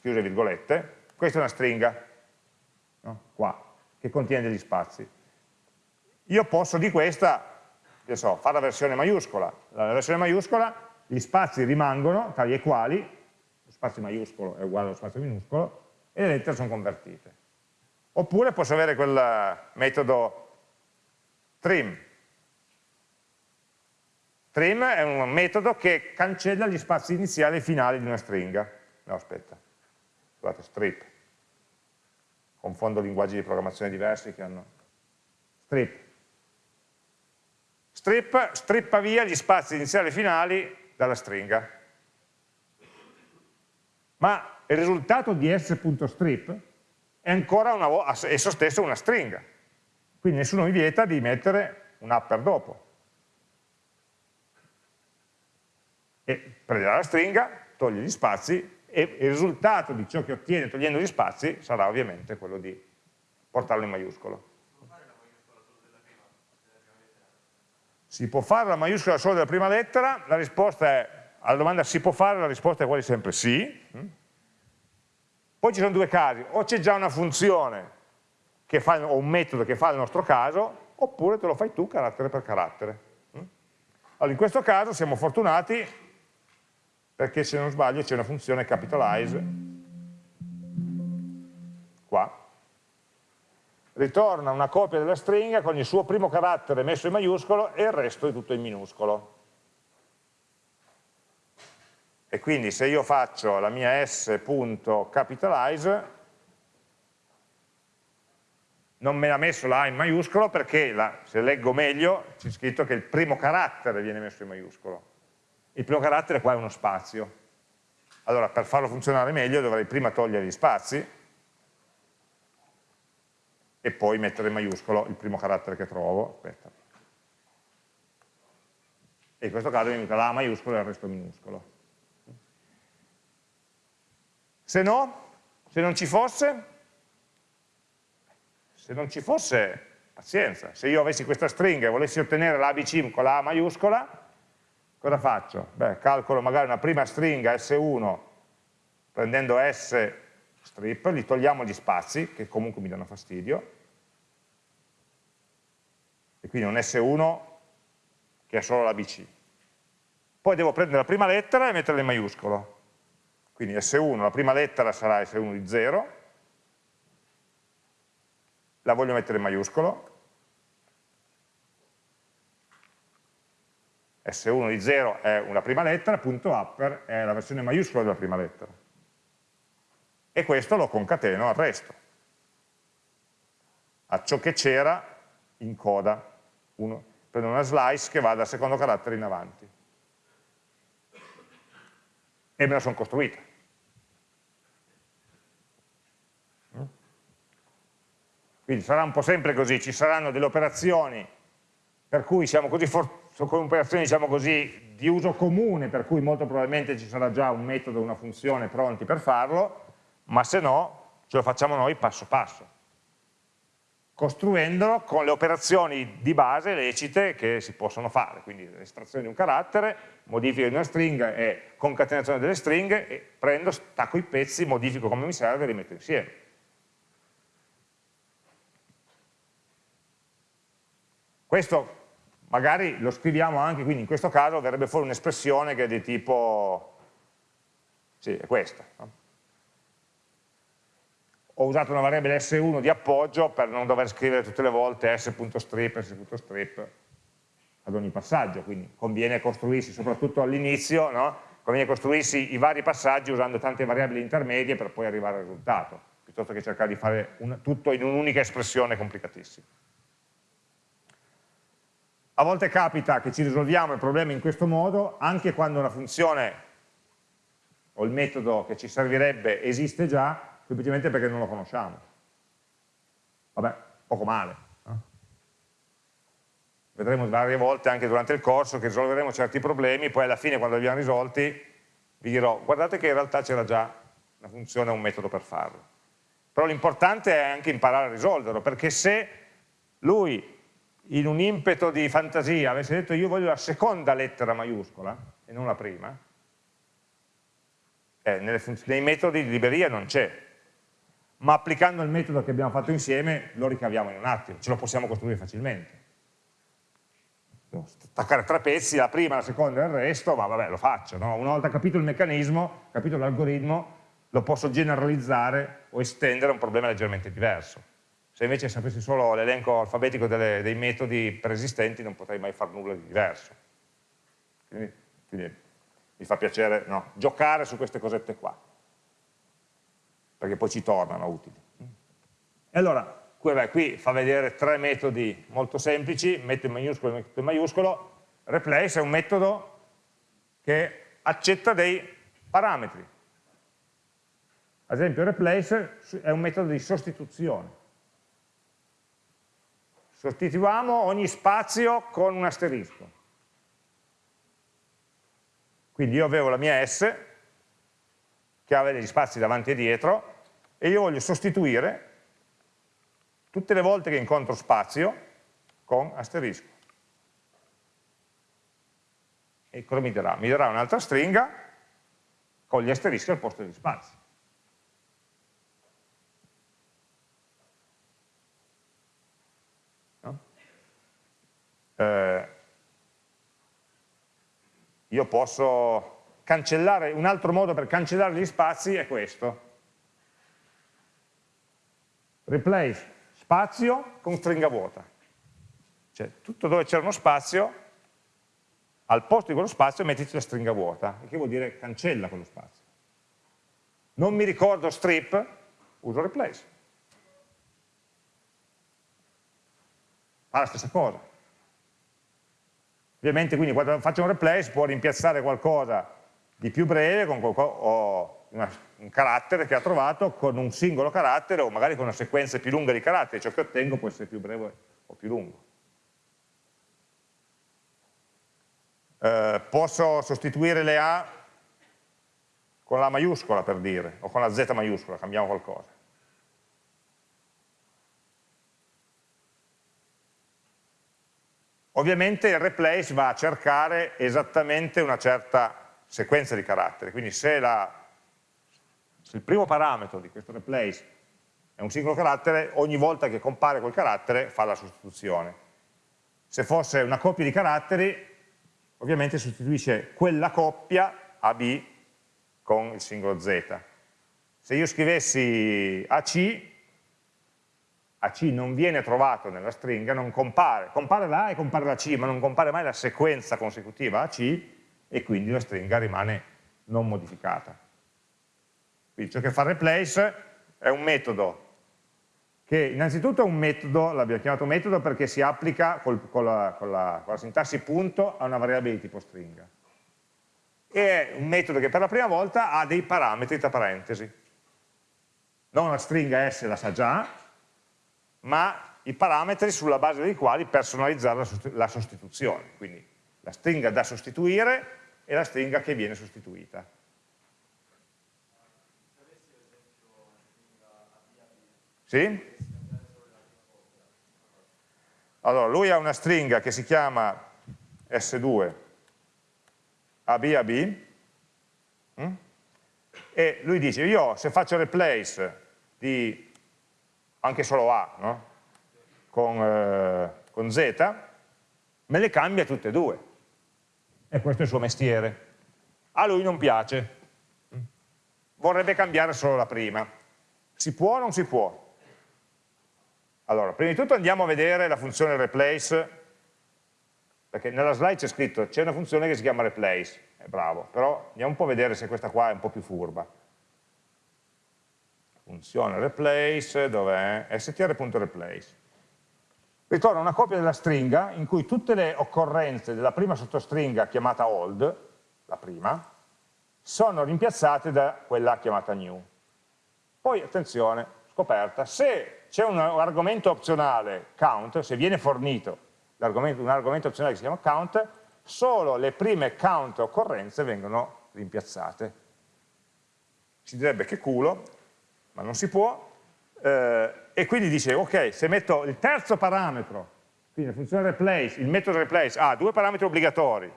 chiuse virgolette, questa è una stringa, no? qua, che contiene degli spazi io posso di questa, che so, fare la versione maiuscola. La versione maiuscola, gli spazi rimangono tali e quali, lo spazio maiuscolo è uguale allo spazio minuscolo, e le lettere sono convertite. Oppure posso avere quel metodo trim. Trim è un metodo che cancella gli spazi iniziali e finali di una stringa. No, aspetta, scusate, strip. Confondo linguaggi di programmazione diversi che hanno... Strip strip strippa via gli spazi iniziali e finali dalla stringa. Ma il risultato di s.strip è ancora una, esso stesso una stringa. Quindi nessuno mi vieta di mettere un upper dopo. E prenderà la stringa, toglie gli spazi e il risultato di ciò che ottiene togliendo gli spazi sarà ovviamente quello di portarlo in maiuscolo. Si può fare la maiuscola solo della prima lettera? La risposta è, alla domanda si può fare, la risposta è quasi sempre sì. Mm. Poi ci sono due casi, o c'è già una funzione fa, o un metodo che fa il nostro caso, oppure te lo fai tu carattere per carattere. Mm. Allora, in questo caso siamo fortunati perché se non sbaglio c'è una funzione capitalize qua ritorna una copia della stringa con il suo primo carattere messo in maiuscolo e il resto è tutto in minuscolo. E quindi se io faccio la mia s.capitalize non me l'ha messo la A in maiuscolo perché, la, se leggo meglio, c'è scritto che il primo carattere viene messo in maiuscolo. Il primo carattere qua è uno spazio. Allora, per farlo funzionare meglio dovrei prima togliere gli spazi, e poi mettere in maiuscolo il primo carattere che trovo, aspetta. E in questo caso mi venuta la maiuscolo e il resto minuscolo. Se no, se non ci fosse, se non ci fosse, pazienza, se io avessi questa stringa e volessi ottenere l'ABC con la A maiuscola, cosa faccio? Beh, calcolo magari una prima stringa S1 prendendo S strip, gli togliamo gli spazi, che comunque mi danno fastidio, e quindi un S1 che è solo l'ABC. Poi devo prendere la prima lettera e metterla in maiuscolo. Quindi S1, la prima lettera sarà S1 di 0, la voglio mettere in maiuscolo, S1 di 0 è una prima lettera, punto upper è la versione maiuscola della prima lettera. E questo lo concateno al resto, a ciò che c'era in coda. Uno, prendo una slice che va dal secondo carattere in avanti. E me la sono costruita. Quindi sarà un po' sempre così, ci saranno delle operazioni per cui siamo così sono operazioni diciamo così, di uso comune, per cui molto probabilmente ci sarà già un metodo, una funzione pronti per farlo, ma se no ce lo facciamo noi passo passo, costruendolo con le operazioni di base lecite che si possono fare, quindi estrazione di un carattere, modifica di una stringa e concatenazione delle stringhe, e prendo, stacco i pezzi, modifico come mi serve e li metto insieme. Questo magari lo scriviamo anche, quindi in questo caso verrebbe fuori un'espressione che è di tipo, sì, è questa. No? Ho usato una variabile S1 di appoggio per non dover scrivere tutte le volte s.strip, s.strip ad ogni passaggio, quindi conviene costruirsi, soprattutto all'inizio, no? conviene costruirsi i vari passaggi usando tante variabili intermedie per poi arrivare al risultato, piuttosto che cercare di fare un, tutto in un'unica espressione complicatissima. A volte capita che ci risolviamo il problema in questo modo, anche quando una funzione o il metodo che ci servirebbe esiste già, semplicemente perché non lo conosciamo. Vabbè, poco male. Eh? Vedremo varie volte anche durante il corso che risolveremo certi problemi, poi alla fine quando li abbiamo risolti vi dirò guardate che in realtà c'era già una funzione o un metodo per farlo. Però l'importante è anche imparare a risolverlo, perché se lui in un impeto di fantasia avesse detto io voglio la seconda lettera maiuscola e non la prima, eh, nei metodi di libreria non c'è, ma applicando il metodo che abbiamo fatto insieme lo ricaviamo in un attimo, ce lo possiamo costruire facilmente. Staccare tre pezzi, la prima, la seconda e il resto, ma vabbè lo faccio, no? una volta capito il meccanismo, capito l'algoritmo, lo posso generalizzare o estendere a un problema leggermente diverso. Se invece sapessi solo l'elenco alfabetico delle, dei metodi preesistenti non potrei mai fare nulla di diverso. Quindi, quindi mi fa piacere no, giocare su queste cosette qua, perché poi ci tornano utili. E allora, qui, beh, qui fa vedere tre metodi molto semplici, metto in maiuscolo e metto in maiuscolo, replace è un metodo che accetta dei parametri. Ad esempio replace è un metodo di sostituzione sostituiamo ogni spazio con un asterisco. Quindi io avevo la mia S, che aveva degli spazi davanti e dietro, e io voglio sostituire tutte le volte che incontro spazio con asterisco. E cosa mi darà? Mi darà un'altra stringa con gli asterischi al posto degli spazi. Eh, io posso cancellare, un altro modo per cancellare gli spazi è questo. Replace spazio con stringa vuota. Cioè tutto dove c'è uno spazio, al posto di quello spazio mettiti la stringa vuota, che vuol dire cancella quello spazio. Non mi ricordo strip, uso replace. Fa la stessa cosa. Ovviamente quindi quando faccio un replace può rimpiazzare qualcosa di più breve con una, un carattere che ha trovato con un singolo carattere o magari con una sequenza più lunga di caratteri, ciò che ottengo può essere più breve o più lungo. Eh, posso sostituire le A con la maiuscola per dire, o con la Z maiuscola, cambiamo qualcosa. Ovviamente il replace va a cercare esattamente una certa sequenza di caratteri, quindi se la Se il primo parametro di questo replace è un singolo carattere, ogni volta che compare quel carattere fa la sostituzione. Se fosse una coppia di caratteri, ovviamente sostituisce quella coppia AB con il singolo Z. Se io scrivessi AC, AC non viene trovato nella stringa, non compare, compare la A e compare la C, ma non compare mai la sequenza consecutiva AC e quindi la stringa rimane non modificata. Quindi ciò che fa replace è un metodo che innanzitutto è un metodo, l'abbiamo chiamato metodo perché si applica col, con, la, con, la, con la sintassi punto a una variabile di tipo stringa. E è un metodo che per la prima volta ha dei parametri tra parentesi. Non la stringa S la sa già, ma i parametri sulla base dei quali personalizzare la sostituzione. Quindi la stringa da sostituire e la stringa che viene sostituita. Sì? Allora, lui ha una stringa che si chiama S2 ABAB hm? e lui dice io se faccio replace di anche solo A no? con, eh, con Z me le cambia tutte e due e questo è il suo mestiere a lui non piace vorrebbe cambiare solo la prima si può o non si può? Allora, prima di tutto andiamo a vedere la funzione replace, perché nella slide c'è scritto c'è una funzione che si chiama replace, è bravo, però andiamo un po' a vedere se questa qua è un po' più furba. Funzione replace, dov'è? str.replace. Ritorna una copia della stringa in cui tutte le occorrenze della prima sottostringa chiamata old, la prima, sono rimpiazzate da quella chiamata new. Poi, attenzione, scoperta, se c'è un argomento opzionale count, se viene fornito un argomento opzionale che si chiama count, solo le prime count occorrenze vengono rimpiazzate. Si direbbe che culo, ma non si può, eh, e quindi dice, ok, se metto il terzo parametro, quindi la funzione replace, il metodo replace ha due parametri obbligatori,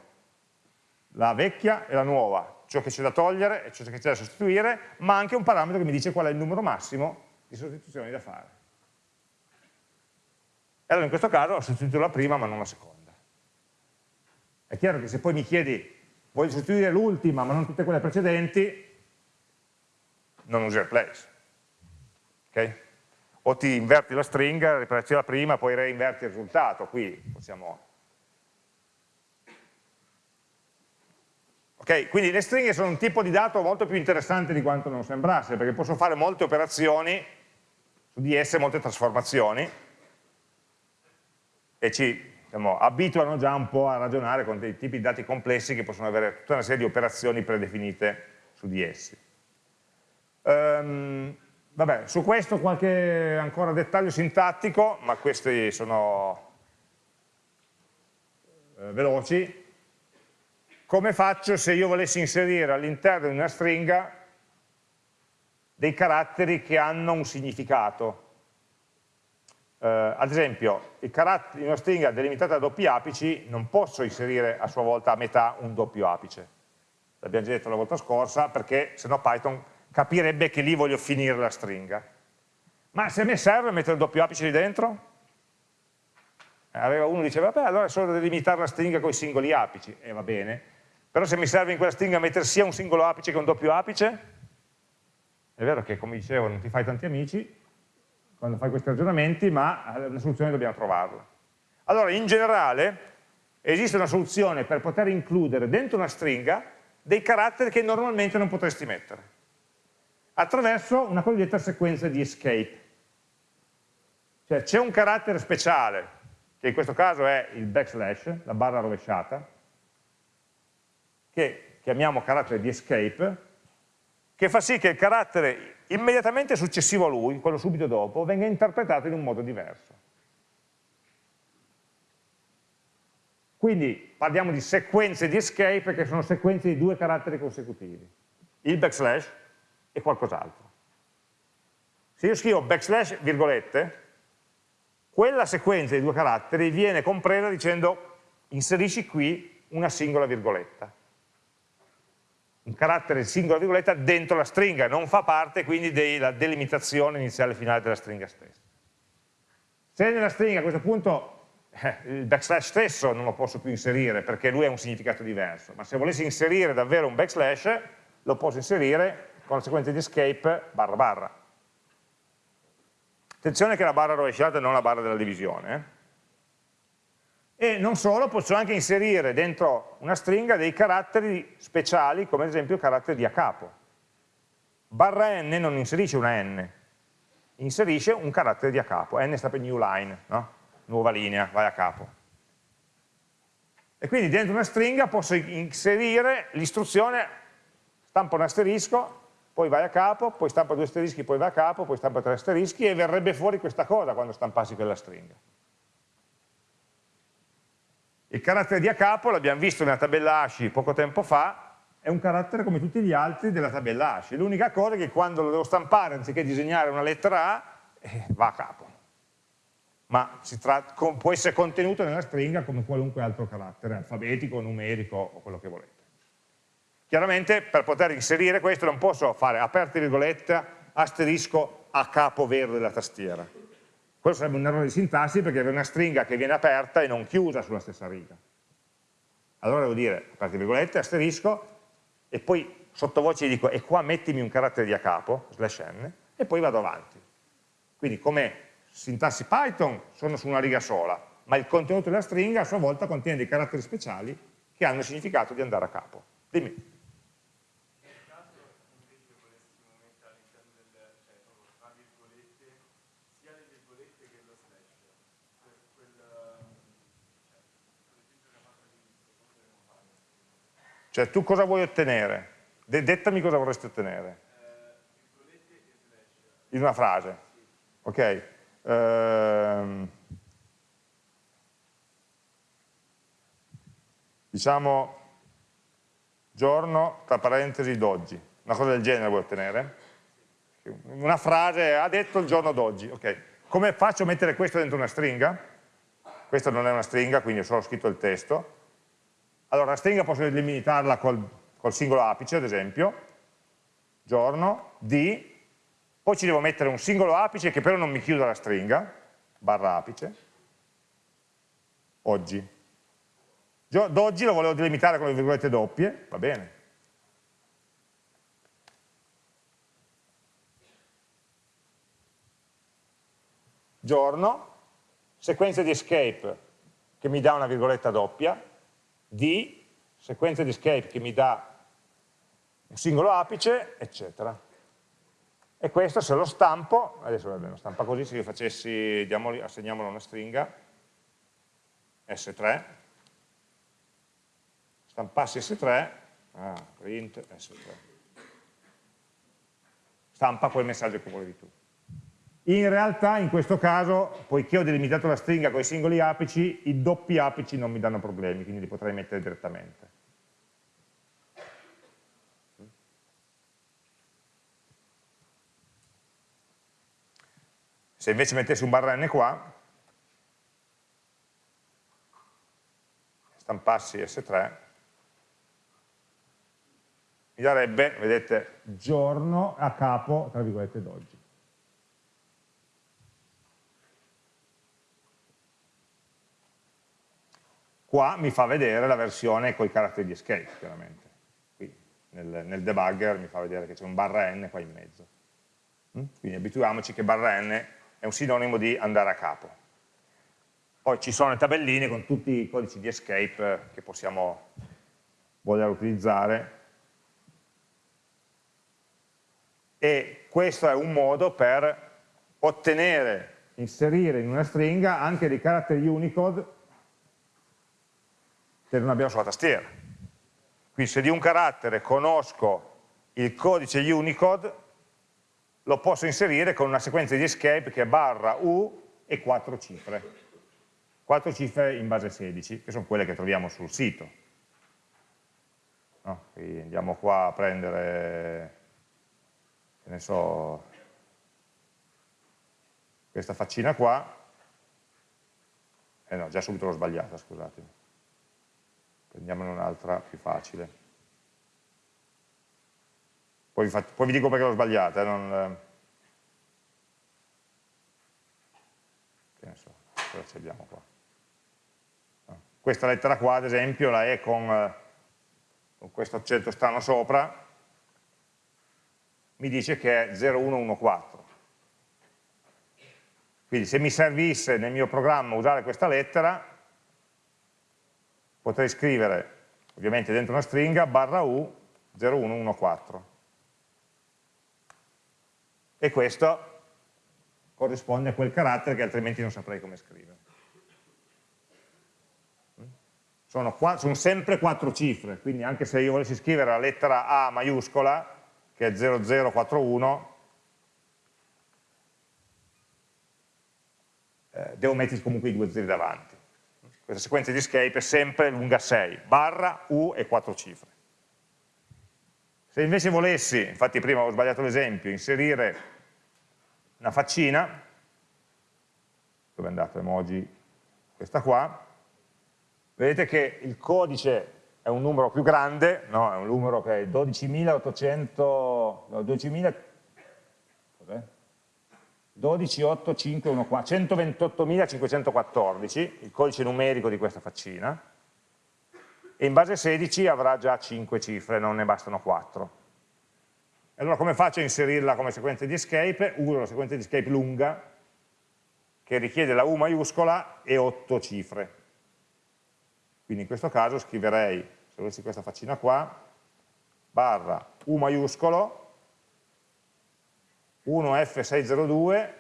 la vecchia e la nuova, ciò che c'è da togliere e ciò che c'è da sostituire, ma anche un parametro che mi dice qual è il numero massimo di sostituzioni da fare. E allora in questo caso ho sostituito la prima ma non la seconda. È chiaro che se poi mi chiedi voglio sostituire l'ultima ma non tutte quelle precedenti, non usi replace. Okay? O ti inverti la stringa, riprendi la prima, poi reinverti il risultato. Qui possiamo... Ok, quindi le stringhe sono un tipo di dato molto più interessante di quanto non sembrasse, perché posso fare molte operazioni su di esse, molte trasformazioni, e ci diciamo, abituano già un po' a ragionare con dei tipi di dati complessi che possono avere tutta una serie di operazioni predefinite su di essi. Um, vabbè, su questo qualche ancora dettaglio sintattico, ma questi sono eh, veloci. Come faccio se io volessi inserire all'interno di una stringa dei caratteri che hanno un significato? eh, ad esempio, in una stringa delimitata da doppi apici non posso inserire a sua volta a metà un doppio apice. L'abbiamo già detto la volta scorsa, perché se no Python capirebbe che lì voglio finire la stringa. Ma se mi serve mettere il doppio apice lì dentro? Eh, uno diceva, vabbè, allora è solo delimitare la stringa con i singoli apici, e eh, va bene. Però se mi serve in quella stringa mettere sia un singolo apice che un doppio apice, è vero che, come dicevo, non ti fai tanti amici, quando fai questi ragionamenti, ma una soluzione dobbiamo trovarla. Allora, in generale, esiste una soluzione per poter includere dentro una stringa dei caratteri che normalmente non potresti mettere, attraverso una cosiddetta sequenza di escape. Cioè c'è un carattere speciale, che in questo caso è il backslash, la barra rovesciata, che chiamiamo carattere di escape, che fa sì che il carattere immediatamente successivo a lui, quello subito dopo, venga interpretato in un modo diverso. Quindi parliamo di sequenze di escape che sono sequenze di due caratteri consecutivi, il backslash e qualcos'altro. Se io scrivo backslash virgolette, quella sequenza di due caratteri viene compresa dicendo inserisci qui una singola virgoletta. un carattere singola virgoletta dentro la stringa, non fa parte quindi della delimitazione iniziale e finale della stringa stessa. Se nella stringa a questo punto eh, il backslash stesso non lo posso più inserire perché lui ha un significato diverso, ma se volessi inserire davvero un backslash lo posso inserire con la sequenza di escape barra barra. Attenzione che è la barra rovesciata e non la barra della divisione. Eh? e non solo, posso anche inserire dentro una stringa dei caratteri speciali, come ad esempio il carattere di a capo. Barra n non inserisce una n, inserisce un carattere di a capo, n sta per new line, no? nuova linea, vai a capo. E quindi dentro una stringa posso inserire l'istruzione stampa un asterisco, poi vai a capo, poi stampa due asterischi, poi vai a capo, poi stampa tre asterischi e verrebbe fuori questa cosa quando stampassi quella stringa. Il carattere di a capo, l'abbiamo visto nella tabella ASCII poco tempo fa, è un carattere come tutti gli altri della tabella ASCII. L'unica cosa è che quando lo devo stampare, anziché disegnare una lettera A, eh, va a capo. Ma tratta, può essere contenuto nella stringa come qualunque altro carattere, alfabetico, numerico o quello che volete. Chiaramente per poter inserire questo non posso fare aperte virgolette, asterisco a capo vero della tastiera quello sarebbe un errore di sintassi perché avere una stringa che viene aperta e non chiusa sulla stessa riga. Allora devo dire, aperte virgolette, asterisco, e poi sottovoce dico, e qua mettimi un carattere di a capo, slash n, e poi vado avanti. Quindi come sintassi Python sono su una riga sola, ma il contenuto della stringa a sua volta contiene dei caratteri speciali che hanno il significato di andare a capo. Dimmi. Cioè tu cosa vuoi ottenere? dettami cosa vorresti ottenere. In una frase. Ok. Ehm, diciamo giorno, tra parentesi, d'oggi. Una cosa del genere vuoi ottenere? Una frase, ha detto il giorno d'oggi. Ok. Come faccio a mettere questo dentro una stringa? Questa non è una stringa, quindi ho solo scritto il testo allora la stringa posso delimitarla col, col singolo apice, ad esempio, giorno, di, poi ci devo mettere un singolo apice che però non mi chiuda la stringa, barra apice, oggi. D'oggi lo volevo delimitare con le virgolette doppie, va bene. Giorno, sequenza di escape che mi dà una virgoletta doppia, di sequenza di escape che mi dà un singolo apice, eccetera. E questo se lo stampo, adesso vabbè, lo stampa così, se io facessi, diamoli, assegniamolo una stringa, S3, stampassi S3, ah, print S3, stampa quel messaggio che volevi tu. In realtà in questo caso, poiché ho delimitato la stringa con i singoli apici, i doppi apici non mi danno problemi, quindi li potrei mettere direttamente. Se invece mettessi un barra n qua, stampassi S3, mi darebbe, vedete, giorno a capo, tra virgolette, d'oggi. Qua mi fa vedere la versione con i caratteri di escape, chiaramente. Qui nel, nel debugger mi fa vedere che c'è un barra n qua in mezzo. Mm? Quindi abituiamoci che barra n è un sinonimo di andare a capo. Poi ci sono le tabelline con tutti i codici di escape che possiamo voler utilizzare e questo è un modo per ottenere, inserire in una stringa anche dei caratteri Unicode che non abbiamo sulla tastiera. Quindi se di un carattere conosco il codice Unicode, lo posso inserire con una sequenza di escape che è barra U e quattro cifre. Quattro cifre in base 16, che sono quelle che troviamo sul sito. No? andiamo qua a prendere, che ne so, questa faccina qua, eh no, già subito l'ho sbagliata, scusatemi prendiamone un'altra più facile poi vi, poi vi dico perché l'ho sbagliata, eh, non, che ne so, cosa ci abbiamo qua? Questa lettera qua, ad esempio, la è con, con questo accento strano sopra, mi dice che è 0114. Quindi se mi servisse nel mio programma usare questa lettera, potrei scrivere, ovviamente dentro una stringa, barra U 0114. E questo corrisponde a quel carattere che altrimenti non saprei come scrivere. Sono, qua, sono sempre quattro cifre, quindi anche se io volessi scrivere la lettera A maiuscola, che è 0041, eh, devo mettere comunque i due zeri davanti. Questa sequenza di escape è sempre lunga 6, barra, U e quattro cifre. Se invece volessi, infatti prima ho sbagliato l'esempio, inserire una faccina, dove è andato emoji, questa qua, vedete che il codice è un numero più grande, no? è un numero che è 12.800, no, 12.000, 128.514, il codice numerico di questa faccina, e in base 16 avrà già 5 cifre, non ne bastano 4. Allora come faccio a inserirla come sequenza di escape? Uso la sequenza di escape lunga, che richiede la U maiuscola e 8 cifre. Quindi in questo caso scriverei, se avessi questa faccina qua, barra U maiuscolo, 1F602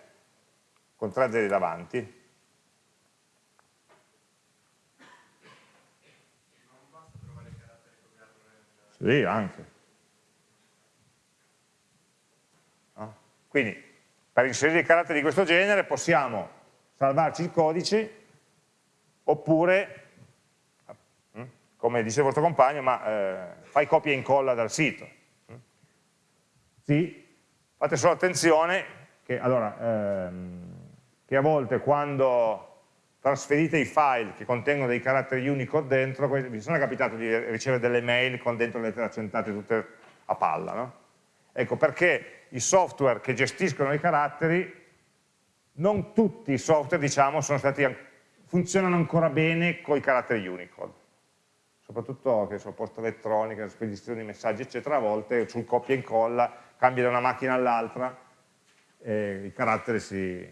con 3 zeri davanti. Sì, anche. No? Quindi, per inserire i caratteri di questo genere possiamo salvarci il codice oppure come dice il vostro compagno, ma eh, fai copia e incolla dal sito. Sì, fate solo attenzione che, allora, ehm, che a volte quando trasferite i file che contengono dei caratteri Unicode dentro, vi sono capitato di ricevere delle mail con dentro le lettere accentate tutte a palla, no? Ecco, perché i software che gestiscono i caratteri, non tutti i software, diciamo, stati, funzionano ancora bene con i caratteri Unicode soprattutto che so, posta elettronica, spedizione di messaggi eccetera, a volte sul copia e incolla, cambia da una macchina all'altra, e i caratteri si,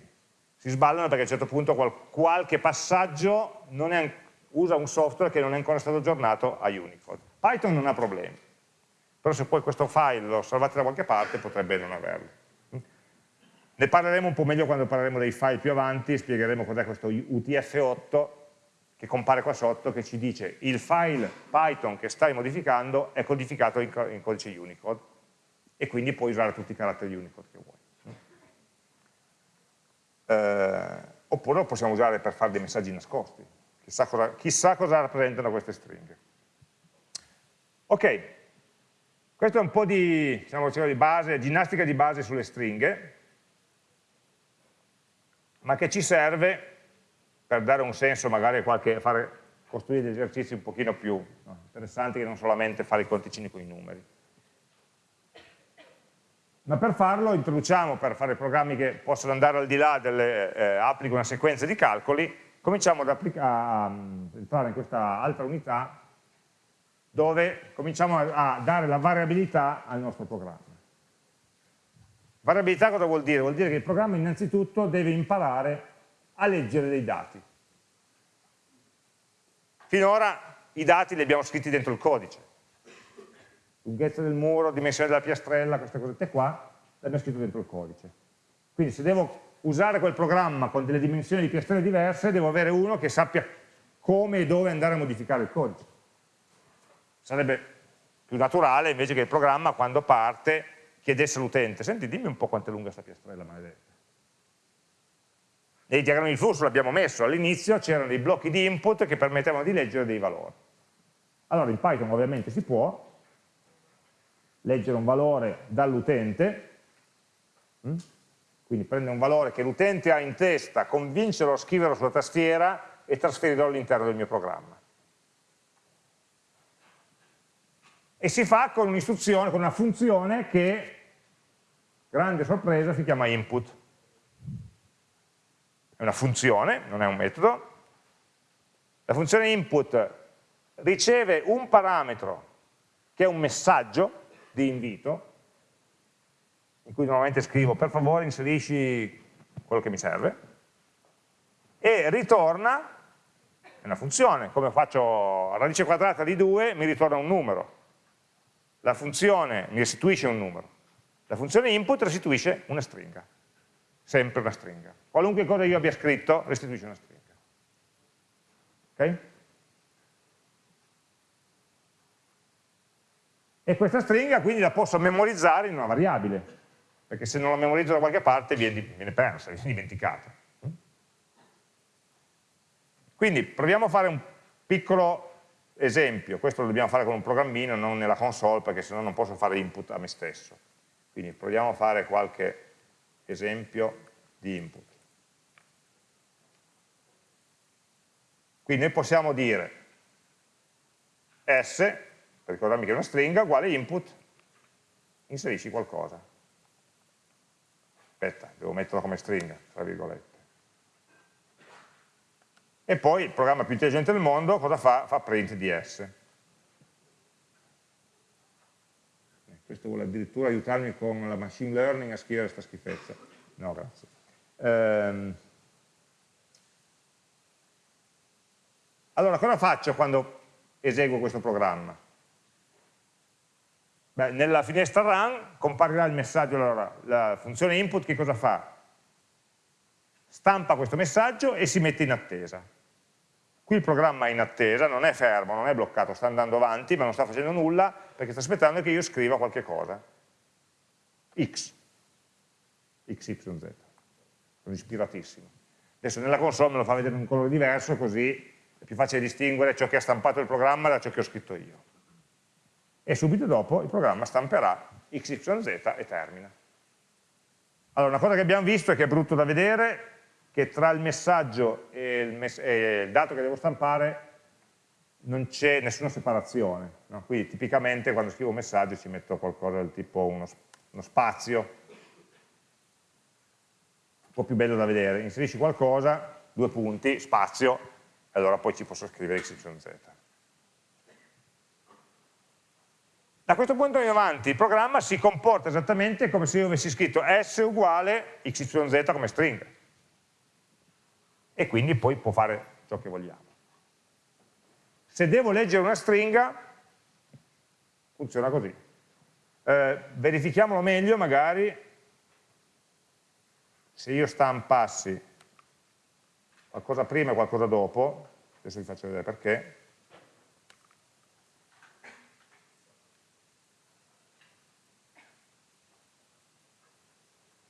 si, sballano perché a un certo punto qual, qualche passaggio è, usa un software che non è ancora stato aggiornato a Unicode. Python non ha problemi, però se poi questo file lo salvate da qualche parte potrebbe non averlo. Ne parleremo un po' meglio quando parleremo dei file più avanti, spiegheremo cos'è questo UTF-8 che compare qua sotto che ci dice il file Python che stai modificando è codificato in codice Unicode e quindi puoi usare tutti i caratteri Unicode che vuoi. Eh, oppure lo possiamo usare per fare dei messaggi nascosti. Chissà cosa, chissà cosa rappresentano queste stringhe. Ok, questo è un po' di, diciamo, di base, ginnastica di base sulle stringhe, ma che ci serve per dare un senso magari qualche, fare, costruire degli esercizi un pochino più no, interessanti che non solamente fare i conticini con i numeri. Ma per farlo introduciamo, per fare programmi che possono andare al di là delle, eh, applico una sequenza di calcoli, cominciamo ad entrare in questa altra unità dove cominciamo a, a dare la variabilità al nostro programma. Variabilità cosa vuol dire? Vuol dire che il programma innanzitutto deve imparare a leggere dei dati. Finora i dati li abbiamo scritti dentro il codice. Lunghezza del muro, dimensione della piastrella, queste cosette qua, le abbiamo scritte dentro il codice. Quindi se devo usare quel programma con delle dimensioni di piastrelle diverse, devo avere uno che sappia come e dove andare a modificare il codice. Sarebbe più naturale invece che il programma quando parte chiedesse all'utente, senti dimmi un po' quanto è lunga questa piastrella maledetta nei diagrammi di flusso l'abbiamo messo, all'inizio c'erano dei blocchi di input che permettevano di leggere dei valori. Allora in Python ovviamente si può leggere un valore dall'utente, hm? quindi prendere un valore che l'utente ha in testa, convincerlo a scriverlo sulla tastiera e trasferirlo all'interno del mio programma. E si fa con un'istruzione, con una funzione che, grande sorpresa, si chiama input. È una funzione, non è un metodo. La funzione input riceve un parametro che è un messaggio di invito, in cui normalmente scrivo per favore inserisci quello che mi serve, e ritorna, una funzione, come faccio radice quadrata di 2 mi ritorna un numero, la funzione mi restituisce un numero, la funzione input restituisce una stringa, sempre una stringa. Qualunque cosa io abbia scritto restituisce una stringa. Ok? E questa stringa quindi la posso memorizzare in una variabile, perché se non la memorizzo da qualche parte viene, viene persa, viene dimenticata. Quindi proviamo a fare un piccolo esempio, questo lo dobbiamo fare con un programmino, non nella console, perché sennò non posso fare input a me stesso. Quindi proviamo a fare qualche esempio di input. Quindi noi possiamo dire s per ricordarmi che è una stringa, uguale input, inserisci qualcosa. Aspetta, devo metterlo come stringa, tra virgolette. E poi il programma più intelligente del mondo cosa fa? Fa print di S. Questo vuole addirittura aiutarmi con la machine learning a scrivere questa schifezza. No, grazie. Ehm. Allora, cosa faccio quando eseguo questo programma? Beh, nella finestra run comparirà il messaggio, allora, la funzione input che cosa fa? Stampa questo messaggio e si mette in attesa. Qui il programma è in attesa, non è fermo, non è bloccato, sta andando avanti, ma non sta facendo nulla perché sta aspettando che io scriva qualche cosa. X, XYZ, sono ispiratissimo. Adesso nella console me lo fa vedere in un colore diverso, così è più facile distinguere ciò che ha stampato il programma da ciò che ho scritto io e subito dopo il programma stamperà XYZ e termina. Allora, una cosa che abbiamo visto è che è brutto da vedere, che tra il messaggio e il, mess e il dato che devo stampare non c'è nessuna separazione. No? Qui tipicamente quando scrivo un messaggio ci metto qualcosa del tipo uno, uno spazio, un po' più bello da vedere, inserisci qualcosa, due punti, spazio, e allora poi ci posso scrivere XYZ. Da questo punto in avanti il programma si comporta esattamente come se io avessi scritto s uguale xyz come stringa. E quindi poi può fare ciò che vogliamo. Se devo leggere una stringa, funziona così. Eh, verifichiamolo meglio magari, se io stampassi qualcosa prima e qualcosa dopo, adesso vi faccio vedere perché,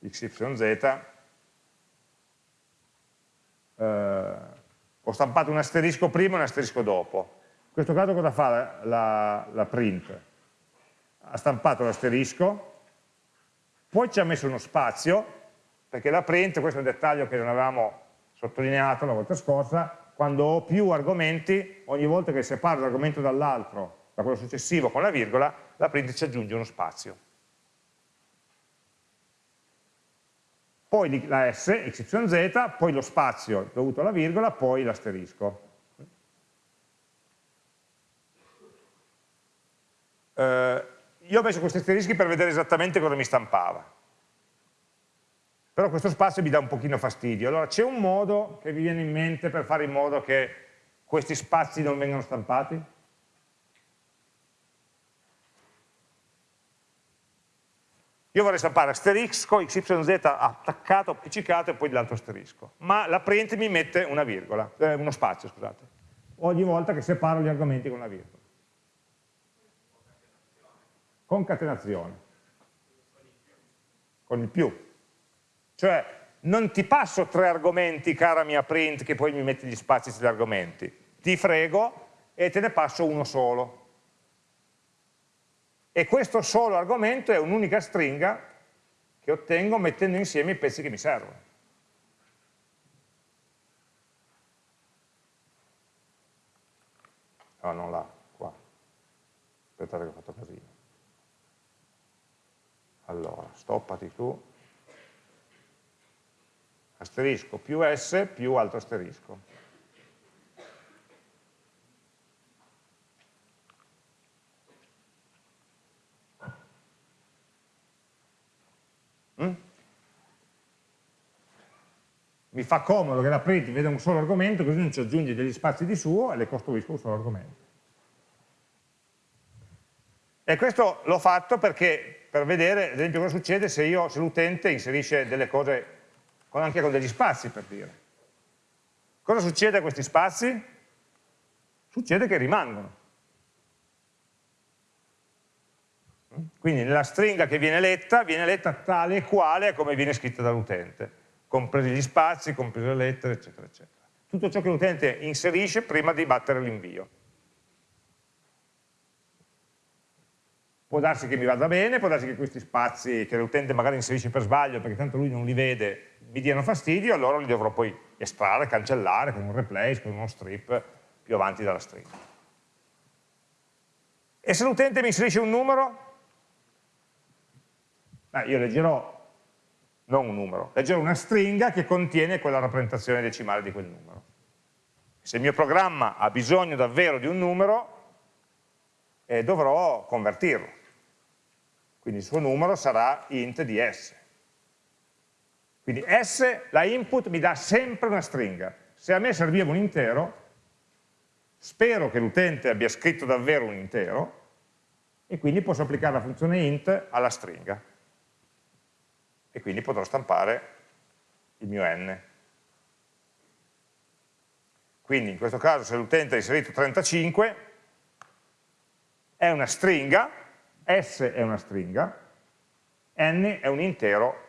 xyz, eh, ho stampato un asterisco prima e un asterisco dopo. In questo caso cosa fa la, la, la print? Ha stampato l'asterisco, poi ci ha messo uno spazio, perché la print, questo è un dettaglio che non avevamo sottolineato la volta scorsa, quando ho più argomenti, ogni volta che separo l'argomento dall'altro, da quello successivo con la virgola, la print ci aggiunge uno spazio. Poi la S, XYZ, poi lo spazio dovuto alla virgola, poi l'asterisco. Eh, io ho messo questi asterischi per vedere esattamente cosa mi stampava. Però questo spazio mi dà un pochino fastidio. Allora c'è un modo che vi viene in mente per fare in modo che questi spazi non vengano stampati? Io vorrei stampare asterisco, xyz attaccato, appiccicato e poi l'altro asterisco. Ma la print mi mette una virgola, eh, uno spazio, scusate. Ogni volta che separo gli argomenti con una virgola. Concatenazione. Con il più. Cioè, non ti passo tre argomenti, cara mia print, che poi mi metti gli spazi sugli argomenti. Ti frego e te ne passo uno solo e questo solo argomento è un'unica stringa che ottengo mettendo insieme i pezzi che mi servono. No, non là, qua. aspettate che ho fatto casino. Allora, stoppati tu, asterisco più S più altro asterisco. Mi fa comodo che la print veda un solo argomento, così non ci aggiungi degli spazi di suo e le costruisco un solo argomento. E questo l'ho fatto perché, per vedere, ad esempio, cosa succede se, se l'utente inserisce delle cose con, anche con degli spazi, per dire. Cosa succede a questi spazi? Succede che rimangono. Quindi nella stringa che viene letta, viene letta tale e quale come viene scritta dall'utente, compresi gli spazi, comprese le lettere, eccetera, eccetera. Tutto ciò che l'utente inserisce prima di battere l'invio. può darsi che mi vada bene, può darsi che questi spazi che l'utente magari inserisce per sbaglio perché tanto lui non li vede mi diano fastidio, allora li dovrò poi estrarre, cancellare con un replace, con uno strip più avanti dalla stringa. E se l'utente mi inserisce un numero? Beh, io leggerò, non un numero, leggerò una stringa che contiene quella rappresentazione decimale di quel numero. Se il mio programma ha bisogno davvero di un numero, eh, dovrò convertirlo quindi il suo numero sarà int di s. Quindi s, la input, mi dà sempre una stringa. Se a me serviva un intero, spero che l'utente abbia scritto davvero un intero, e quindi posso applicare la funzione int alla stringa. E quindi potrò stampare il mio n. Quindi in questo caso se l'utente ha inserito 35, è una stringa, S è una stringa, N è un intero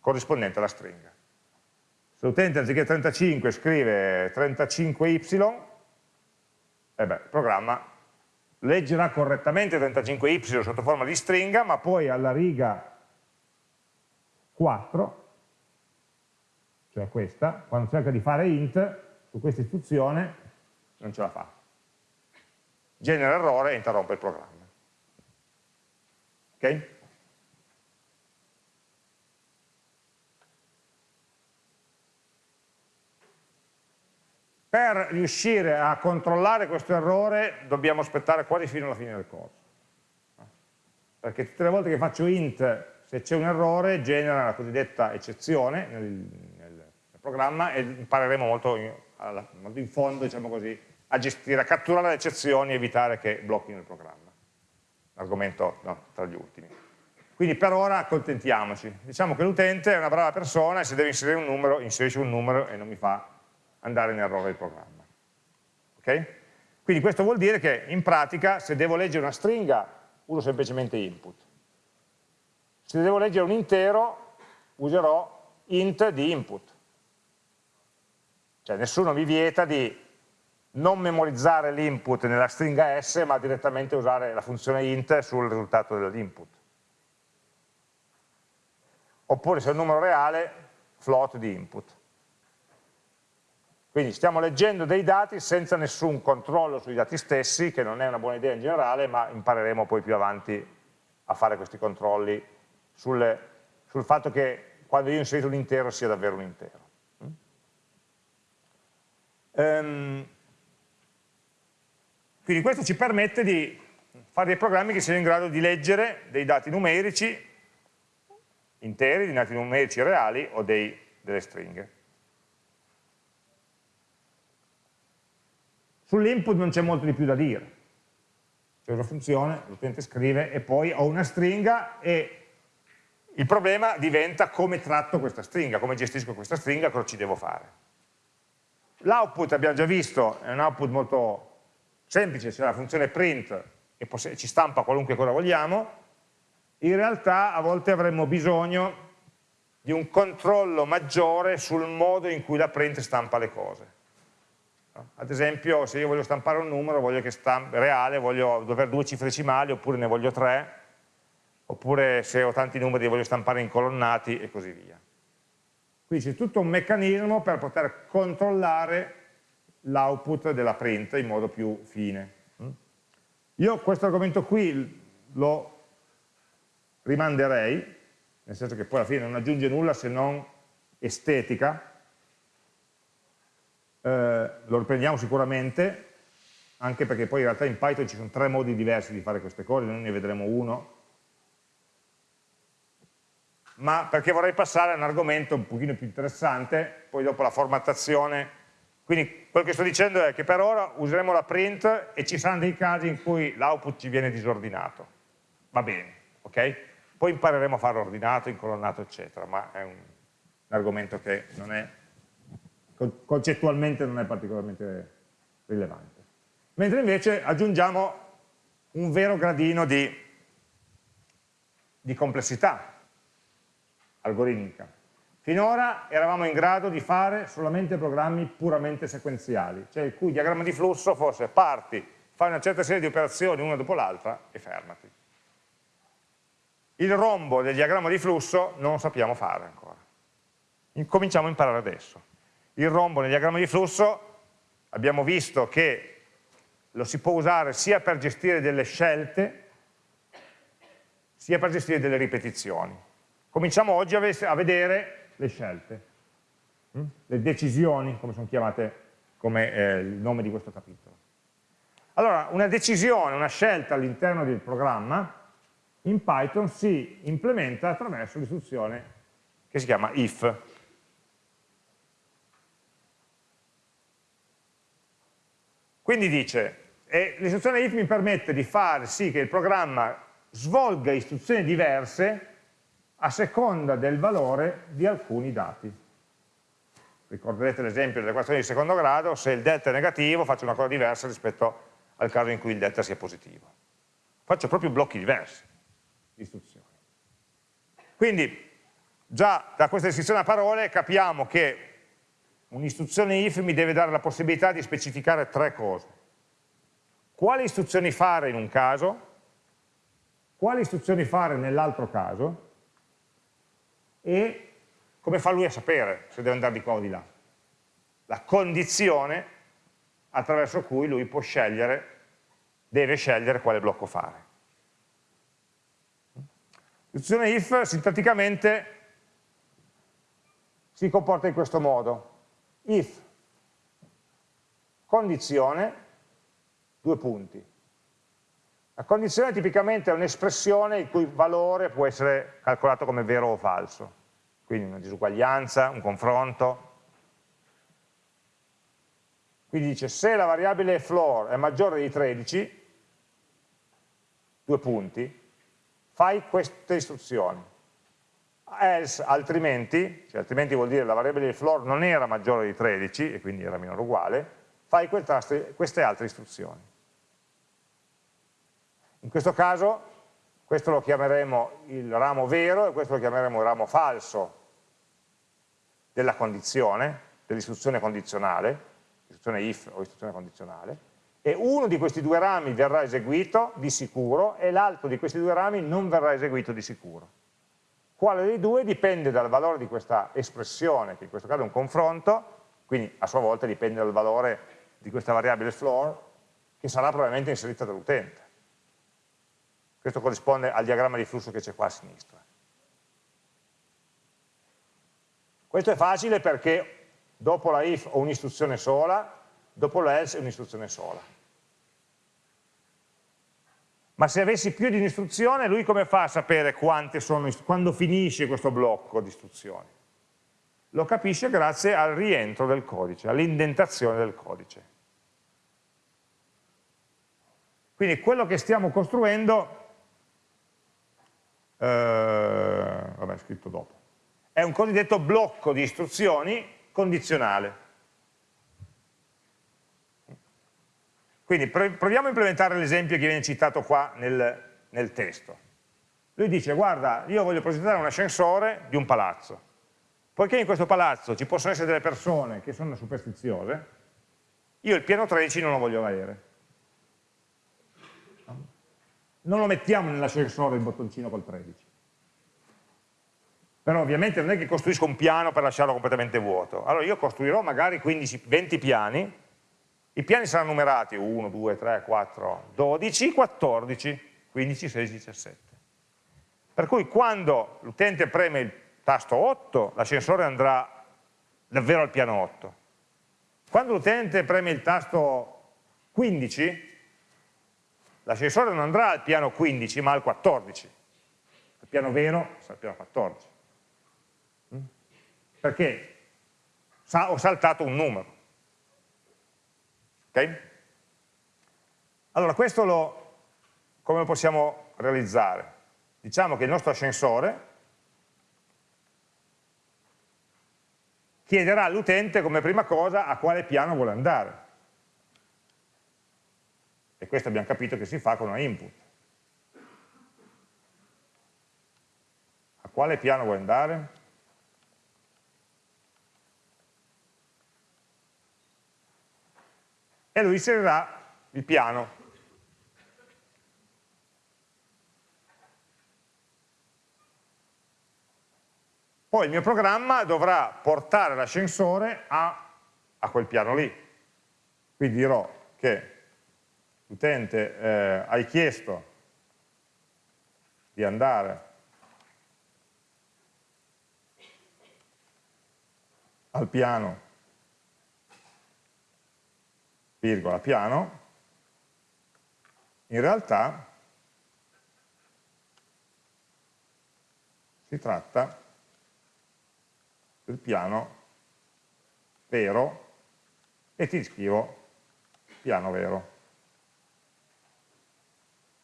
corrispondente alla stringa. Se l'utente anziché 35 scrive 35y, eh beh, il programma leggerà correttamente 35y sotto forma di stringa, ma poi alla riga 4, cioè questa, quando cerca di fare int, su questa istruzione non ce la fa. Genera errore e interrompe il programma. Ok? Per riuscire a controllare questo errore dobbiamo aspettare quasi fino alla fine del corso. Perché tutte le volte che faccio int, se c'è un errore, genera la cosiddetta eccezione nel, nel, nel programma e impareremo molto in, alla, molto in fondo, diciamo così, a gestire, a catturare le eccezioni e evitare che blocchino il programma argomento no, tra gli ultimi. Quindi per ora accontentiamoci. Diciamo che l'utente è una brava persona e se deve inserire un numero, inserisce un numero e non mi fa andare in errore il programma. Ok? Quindi questo vuol dire che in pratica se devo leggere una stringa uso semplicemente input. Se devo leggere un intero userò int di input. Cioè nessuno mi vieta di non memorizzare l'input nella stringa S, ma direttamente usare la funzione int sul risultato dell'input. Oppure se è un numero reale, float di input. Quindi stiamo leggendo dei dati senza nessun controllo sui dati stessi, che non è una buona idea in generale, ma impareremo poi più avanti a fare questi controlli sul, sul fatto che quando io inserito un intero sia davvero un intero. Um, quindi questo ci permette di fare dei programmi che siano in grado di leggere dei dati numerici interi, dei dati numerici reali o dei, delle stringhe. Sull'input non c'è molto di più da dire. C'è una funzione, l'utente scrive e poi ho una stringa e il problema diventa come tratto questa stringa, come gestisco questa stringa, cosa ci devo fare. L'output abbiamo già visto, è un output molto semplice, c'è la funzione print e ci stampa qualunque cosa vogliamo, in realtà a volte avremmo bisogno di un controllo maggiore sul modo in cui la print stampa le cose. Ad esempio, se io voglio stampare un numero voglio che stampi, reale, voglio avere due cifre decimali oppure ne voglio tre, oppure se ho tanti numeri li voglio stampare in colonnati e così via. Quindi c'è tutto un meccanismo per poter controllare l'output della print in modo più fine. Io questo argomento qui lo rimanderei, nel senso che poi alla fine non aggiunge nulla se non estetica, eh, lo riprendiamo sicuramente, anche perché poi in realtà in Python ci sono tre modi diversi di fare queste cose, noi ne vedremo uno, ma perché vorrei passare a un argomento un pochino più interessante, poi dopo la formattazione, quindi quello che sto dicendo è che per ora useremo la print e ci saranno dei casi in cui l'output ci viene disordinato, va bene, ok? Poi impareremo a farlo ordinato, incolonnato, eccetera, ma è un, un argomento che non è, concettualmente non è particolarmente rilevante. Mentre invece aggiungiamo un vero gradino di, di complessità, algoritmica. Finora eravamo in grado di fare solamente programmi puramente sequenziali, cioè il cui diagramma di flusso fosse parti, fai una certa serie di operazioni una dopo l'altra e fermati. Il rombo del diagramma di flusso non lo sappiamo fare ancora. Cominciamo a imparare adesso. Il rombo nel diagramma di flusso abbiamo visto che lo si può usare sia per gestire delle scelte, sia per gestire delle ripetizioni. Cominciamo oggi a vedere le scelte, hm? le decisioni, come sono chiamate come eh, il nome di questo capitolo. Allora, una decisione, una scelta all'interno del programma, in Python si implementa attraverso l'istruzione che si chiama if. Quindi dice, l'istruzione if mi permette di fare sì che il programma svolga istruzioni diverse a seconda del valore di alcuni dati. Ricorderete l'esempio dell'equazione di secondo grado, se il delta è negativo faccio una cosa diversa rispetto al caso in cui il delta sia positivo. Faccio proprio blocchi diversi di istruzioni. Quindi già da questa descrizione a parole capiamo che un'istruzione if mi deve dare la possibilità di specificare tre cose. Quali istruzioni fare in un caso, quali istruzioni fare nell'altro caso, e come fa lui a sapere se deve andare di qua o di là. La condizione attraverso cui lui può scegliere, deve scegliere quale blocco fare. L'istruzione if sintaticamente si comporta in questo modo. If, condizione, due punti. La condizione tipicamente è un'espressione il cui valore può essere calcolato come vero o falso quindi una disuguaglianza, un confronto. Quindi dice se la variabile floor è maggiore di 13, due punti, fai queste istruzioni. Else, altrimenti, cioè altrimenti vuol dire la variabile floor non era maggiore di 13 e quindi era minore o uguale, fai queste altre istruzioni. In questo caso questo lo chiameremo il ramo vero e questo lo chiameremo il ramo falso della condizione, dell'istruzione condizionale, istruzione if o istruzione condizionale, e uno di questi due rami verrà eseguito di sicuro e l'altro di questi due rami non verrà eseguito di sicuro. Quale dei due dipende dal valore di questa espressione, che in questo caso è un confronto, quindi a sua volta dipende dal valore di questa variabile floor, che sarà probabilmente inserita dall'utente. Questo corrisponde al diagramma di flusso che c'è qua a sinistra. Questo è facile perché dopo la if ho un'istruzione sola, dopo l'else è un'istruzione sola. Ma se avessi più di un'istruzione, lui come fa a sapere sono, quando finisce questo blocco di istruzioni? Lo capisce grazie al rientro del codice, all'indentazione del codice. Quindi quello che stiamo costruendo, eh, vabbè, è scritto dopo, è un cosiddetto blocco di istruzioni condizionale. Quindi proviamo a implementare l'esempio che viene citato qua nel, nel testo. Lui dice, guarda, io voglio progettare un ascensore di un palazzo. Poiché in questo palazzo ci possono essere delle persone che sono superstiziose, io il piano 13 non lo voglio avere. Non lo mettiamo nell'ascensore il bottoncino col 13 però ovviamente non è che costruisco un piano per lasciarlo completamente vuoto. Allora io costruirò magari 15, 20 piani i piani saranno numerati 1, 2, 3, 4, 12, 14, 15, 16, 17. Per cui quando l'utente preme il tasto 8, l'ascensore andrà davvero al piano 8. Quando l'utente preme il tasto 15, l'ascensore non andrà al piano 15 ma al 14. Il piano vero sarà al piano 14. Mm? Perché ho saltato un numero. Ok? Allora, questo lo, come lo possiamo realizzare? Diciamo che il nostro ascensore chiederà all'utente come prima cosa a quale piano vuole andare. E questo abbiamo capito che si fa con una input. A quale piano vuole andare? E lui inserirà il piano. Poi il mio programma dovrà portare l'ascensore a, a, quel piano lì. Quindi dirò che l'utente eh, hai chiesto di andare. Al piano, virgola, piano, in realtà si tratta del piano vero e ti scrivo piano vero.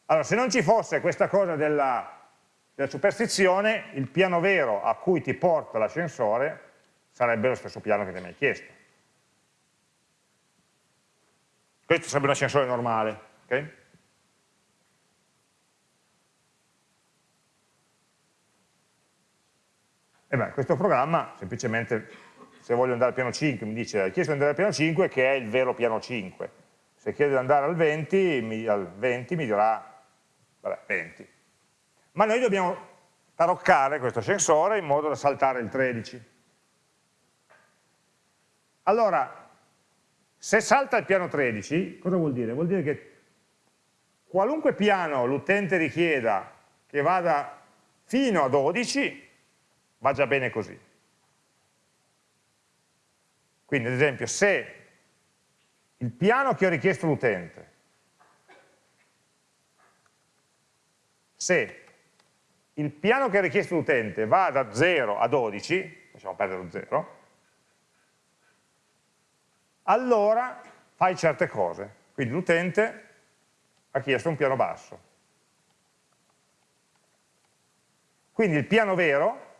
Allora, se non ci fosse questa cosa della, della superstizione, il piano vero a cui ti porta l'ascensore sarebbe lo stesso piano che ti hai mai chiesto. Questo sarebbe un ascensore normale, ok? E beh, questo programma semplicemente, se voglio andare al piano 5, mi dice hai chiesto di andare al piano 5 che è il vero piano 5. Se chiedo di andare al 20, mi, al 20 mi dirà, vabbè, 20. Ma noi dobbiamo taroccare questo sensore in modo da saltare il 13. Allora, se salta il piano 13, cosa vuol dire? Vuol dire che qualunque piano l'utente richieda che vada fino a 12, va già bene così. Quindi ad esempio se il piano che ho richiesto l'utente, se il piano che ha richiesto l'utente va da 0 a 12, facciamo perdere lo 0, allora fai certe cose. Quindi l'utente ha chiesto un piano basso. Quindi il piano vero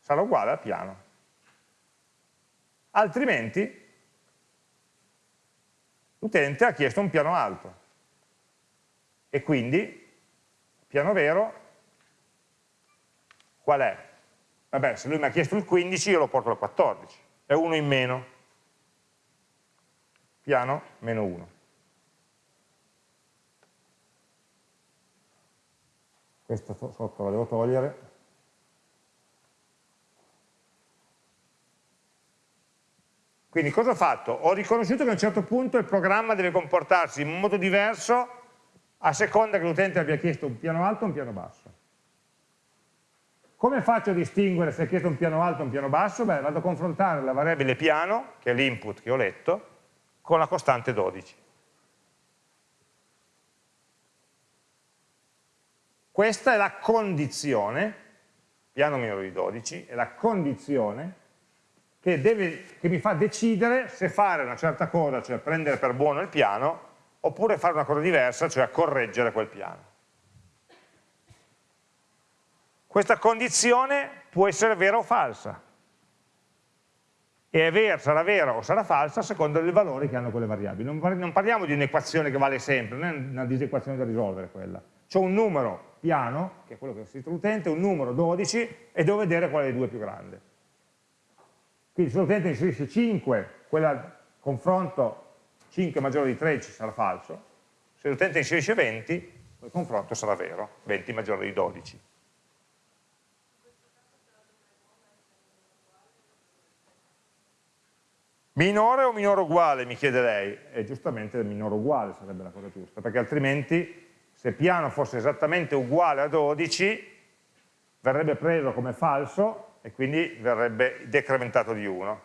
sarà uguale al piano. Altrimenti l'utente ha chiesto un piano alto e quindi piano vero qual è? Vabbè, se lui mi ha chiesto il 15 io lo porto al 14, è uno in meno, piano meno 1. Questa sotto la devo togliere. Quindi cosa ho fatto? Ho riconosciuto che a un certo punto il programma deve comportarsi in modo diverso a seconda che l'utente abbia chiesto un piano alto o un piano basso. Come faccio a distinguere se ha chiesto un piano alto o un piano basso? Beh, vado a confrontare la variabile piano, che è l'input che ho letto, con la costante 12. Questa è la condizione, piano minore di 12, è la condizione che, deve, che mi fa decidere se fare una certa cosa, cioè prendere per buono il piano, oppure fare una cosa diversa, cioè correggere quel piano. Questa condizione può essere vera o falsa. E è vera, sarà vera o sarà falsa a seconda dei valori che hanno quelle variabili. Non parliamo di un'equazione che vale sempre, non è una disequazione da risolvere quella. C'è un numero piano, che è quello che ha scritto l'utente, un numero 12, e devo vedere qual è dei due più grande. Quindi se l'utente inserisce 5, quel confronto 5 maggiore di 13 sarà falso, se l'utente inserisce 20, quel confronto sarà vero, 20 maggiore di 12. Minore o minore uguale, mi chiede lei? E giustamente il minore uguale sarebbe la cosa giusta, perché altrimenti se piano fosse esattamente uguale a 12, verrebbe preso come falso e quindi verrebbe decrementato di 1.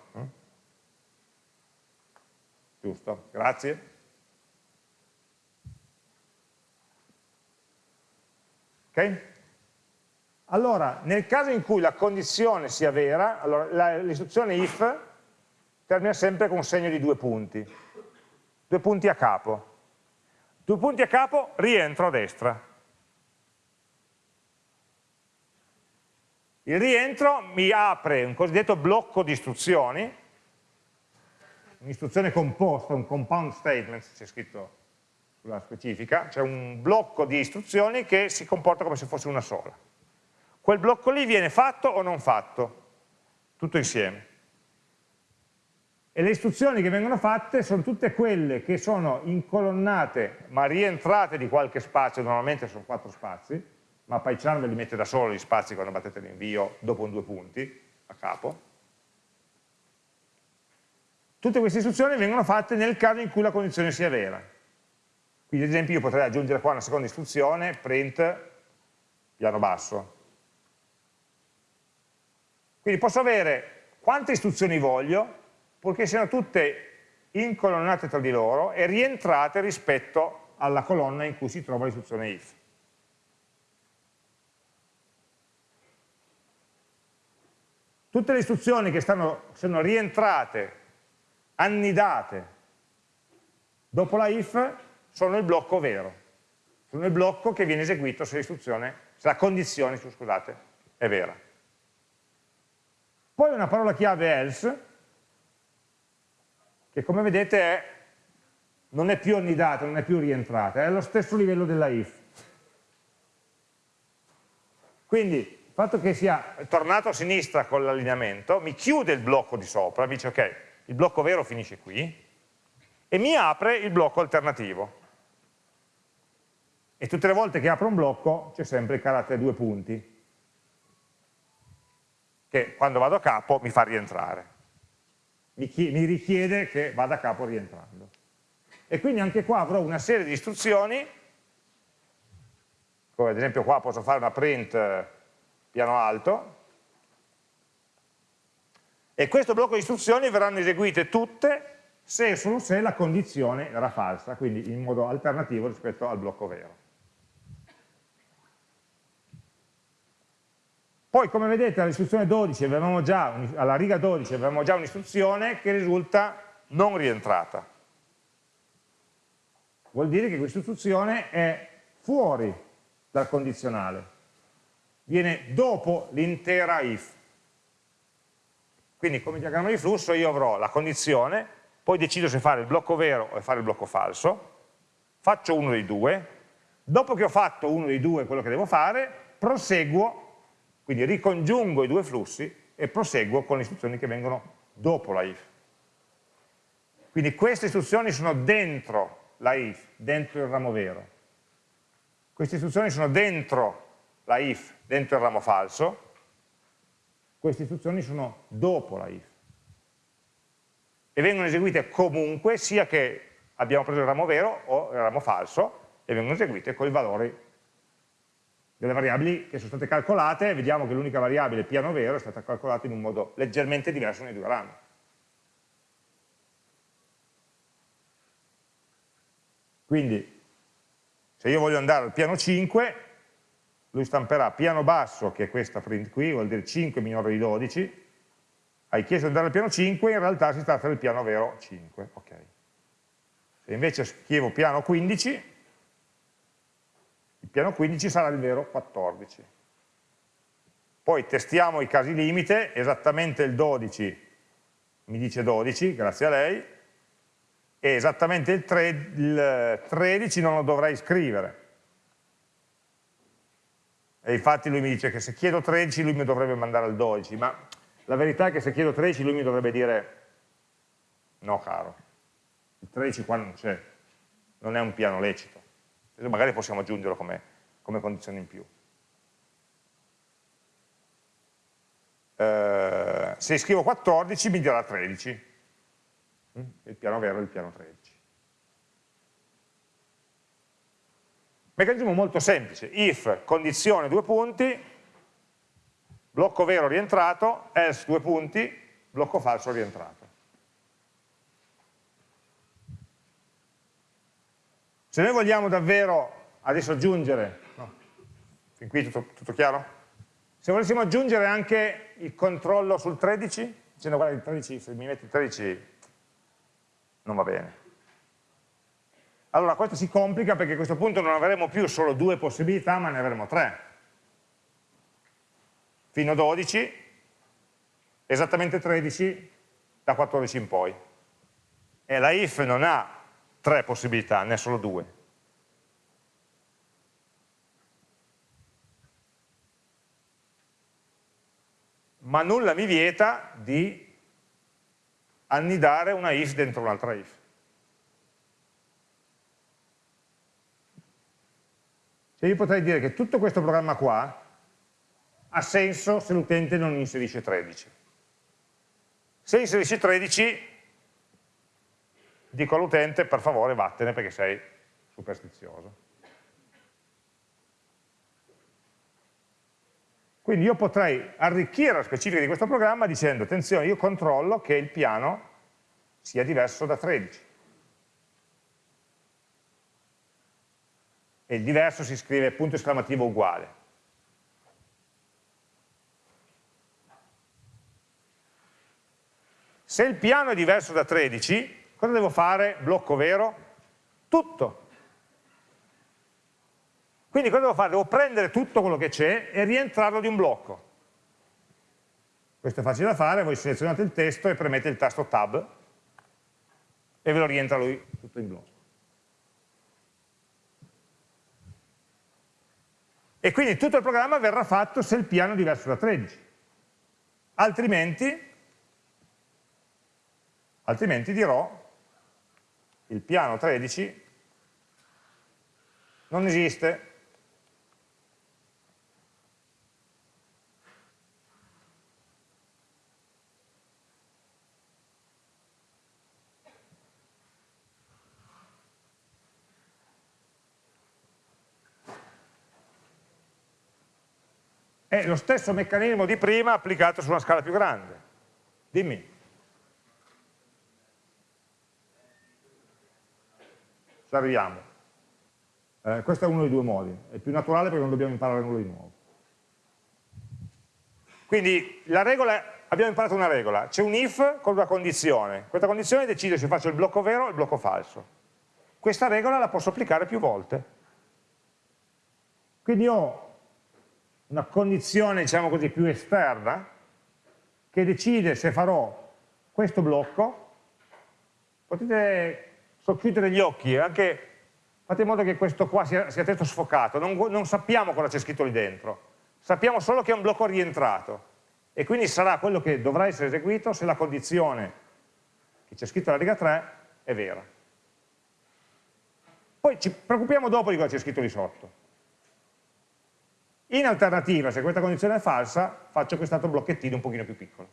Giusto? Grazie. Ok? Allora, nel caso in cui la condizione sia vera, allora, l'istruzione if termina sempre con un segno di due punti, due punti a capo. Due punti a capo, rientro a destra. Il rientro mi apre un cosiddetto blocco di istruzioni, un'istruzione composta, un compound statement, c'è scritto sulla specifica, cioè un blocco di istruzioni che si comporta come se fosse una sola. Quel blocco lì viene fatto o non fatto, tutto insieme. E le istruzioni che vengono fatte sono tutte quelle che sono incolonnate ma rientrate di qualche spazio, normalmente sono quattro spazi, ma PyCharm ve li mette da solo gli spazi quando battete l'invio dopo un due punti a capo. Tutte queste istruzioni vengono fatte nel caso in cui la condizione sia vera. Quindi ad esempio io potrei aggiungere qua una seconda istruzione, print piano basso. Quindi posso avere quante istruzioni voglio, purché siano tutte incolonnate tra di loro e rientrate rispetto alla colonna in cui si trova l'istruzione if. Tutte le istruzioni che stanno, sono rientrate, annidate dopo la if sono il blocco vero, sono il blocco che viene eseguito se, se la condizione scusate, è vera. Poi una parola chiave else, che come vedete è, non è più annidata, non è più rientrata, è allo stesso livello della if. Quindi il fatto che sia tornato a sinistra con l'allineamento mi chiude il blocco di sopra, mi dice ok, il blocco vero finisce qui, e mi apre il blocco alternativo. E tutte le volte che apro un blocco c'è sempre il carattere due punti, che quando vado a capo mi fa rientrare mi, mi richiede che vada a capo rientrando. E quindi anche qua avrò una serie di istruzioni, come ad esempio qua posso fare una print eh, piano alto, e questo blocco di istruzioni verranno eseguite tutte se e solo se la condizione era falsa, quindi in modo alternativo rispetto al blocco vero. Poi come vedete all'istruzione 12 alla riga 12 avevamo già un'istruzione che risulta non rientrata. Vuol dire che questa istruzione è fuori dal condizionale, viene dopo l'intera if. Quindi come diagramma di flusso io avrò la condizione, poi decido se fare il blocco vero o fare il blocco falso, faccio uno dei due, dopo che ho fatto uno dei due quello che devo fare, proseguo quindi ricongiungo i due flussi e proseguo con le istruzioni che vengono dopo la if. Quindi queste istruzioni sono dentro la if, dentro il ramo vero. Queste istruzioni sono dentro la if, dentro il ramo falso. Queste istruzioni sono dopo la if. E vengono eseguite comunque, sia che abbiamo preso il ramo vero o il ramo falso, e vengono eseguite con i valori delle variabili che sono state calcolate, vediamo che l'unica variabile piano vero è stata calcolata in un modo leggermente diverso nei due rami. Quindi, se io voglio andare al piano 5, lui stamperà piano basso, che è questa print qui, vuol dire 5 minore di 12, hai chiesto di andare al piano 5, in realtà si tratta del piano vero 5. Okay. Se invece scrivo piano 15, il piano 15 sarà il vero 14. Poi testiamo i casi limite, esattamente il 12 mi dice 12, grazie a lei, e esattamente il, 3, il 13 non lo dovrei scrivere. E infatti lui mi dice che se chiedo 13 lui mi dovrebbe mandare al 12, ma la verità è che se chiedo 13 lui mi dovrebbe dire no caro, il 13 qua non c'è, non è un piano lecito magari possiamo aggiungerlo come, come condizione in più. Eh, se scrivo 14 mi dirà 13, il piano vero è il piano 13. Meccanismo molto semplice, if, condizione, due punti, blocco vero rientrato, else, due punti, blocco falso rientrato. Se noi vogliamo davvero adesso aggiungere, no, fin qui tutto, tutto chiaro? Se volessimo aggiungere anche il controllo sul 13, dicendo guarda il 13, se mi metti il 13 non va bene. Allora questo si complica perché a questo punto non avremo più solo due possibilità ma ne avremo tre. Fino a 12, esattamente 13 da 14 in poi. E la if non ha tre possibilità, ne ha solo due. Ma nulla mi vieta di annidare una if dentro un'altra if. Cioè io potrei dire che tutto questo programma qua ha senso se l'utente non inserisce 13. Se inserisci 13, dico all'utente per favore vattene perché sei superstizioso. Quindi io potrei arricchire la specifica di questo programma dicendo attenzione, io controllo che il piano sia diverso da 13. E il diverso si scrive punto esclamativo uguale. Se il piano è diverso da 13, cosa devo fare? Blocco vero? Tutto. Quindi cosa devo fare? Devo prendere tutto quello che c'è e rientrarlo di un blocco. Questo è facile da fare, voi selezionate il testo e premete il tasto Tab e ve lo rientra lui tutto in blocco. E quindi tutto il programma verrà fatto se il piano è diverso da 13. Altrimenti, altrimenti dirò il piano 13 non esiste, È lo stesso meccanismo di prima applicato su una scala più grande. Dimmi. Ci arriviamo. Eh, questo è uno dei due modi. È più naturale perché non dobbiamo imparare nulla di nuovo. Quindi la regola, abbiamo imparato una regola. C'è un if con una condizione. Questa condizione decide se faccio il blocco vero o il blocco falso. Questa regola la posso applicare più volte. Quindi ho una condizione diciamo così più esterna che decide se farò questo blocco potete socchiudere gli occhi anche fate in modo che questo qua sia, sia testo sfocato. Non, non sappiamo cosa c'è scritto lì dentro. Sappiamo solo che è un blocco rientrato. E quindi sarà quello che dovrà essere eseguito se la condizione che c'è scritto alla riga 3 è vera. Poi ci preoccupiamo dopo di cosa c'è scritto lì sotto in alternativa, se questa condizione è falsa, faccio quest'altro blocchettino un pochino più piccolo.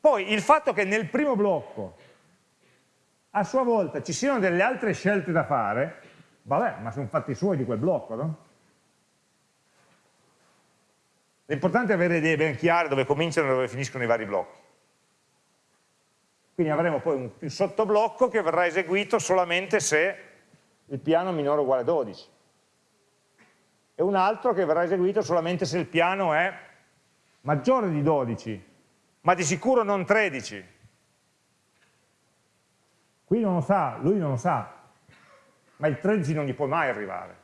Poi il fatto che nel primo blocco a sua volta ci siano delle altre scelte da fare, vabbè, ma sono fatti suoi di quel blocco, no? L'importante è avere idee ben chiare dove cominciano e dove finiscono i vari blocchi. Quindi avremo poi un sottoblocco che verrà eseguito solamente se il piano è minore o uguale a 12 e un altro che verrà eseguito solamente se il piano è maggiore di 12, ma di sicuro non 13. Qui non lo sa, lui non lo sa, ma il 13 non gli può mai arrivare.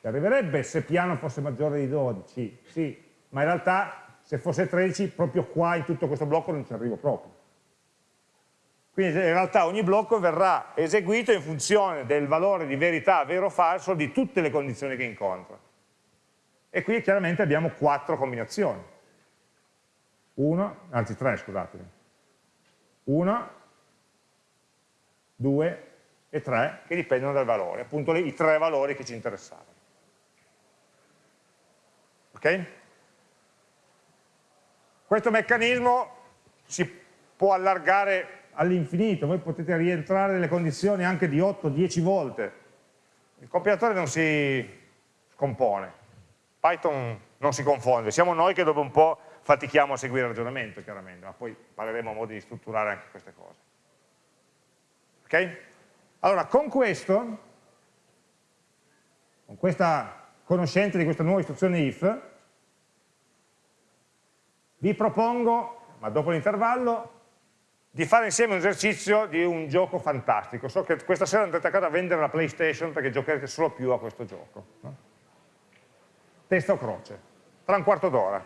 Ci arriverebbe se piano fosse maggiore di 12, sì, ma in realtà se fosse 13 proprio qua in tutto questo blocco non ci arrivo proprio. Quindi in realtà ogni blocco verrà eseguito in funzione del valore di verità vero o falso di tutte le condizioni che incontra. E qui chiaramente abbiamo quattro combinazioni. Uno, anzi tre, scusatemi. Uno, due e tre che dipendono dal valore, appunto i tre valori che ci interessavano. Ok? Questo meccanismo si può allargare all'infinito, voi potete rientrare nelle condizioni anche di 8-10 volte. Il compilatore non si scompone, Python non si confonde, siamo noi che dopo un po' fatichiamo a seguire il ragionamento chiaramente, ma poi parleremo a modi di strutturare anche queste cose. Ok? Allora, con questo, con questa conoscenza di questa nuova istruzione if, vi propongo, ma dopo l'intervallo, di fare insieme un esercizio di un gioco fantastico. So che questa sera andrete a casa a vendere la PlayStation perché giocherete solo più a questo gioco. Testa o croce, tra un quarto d'ora.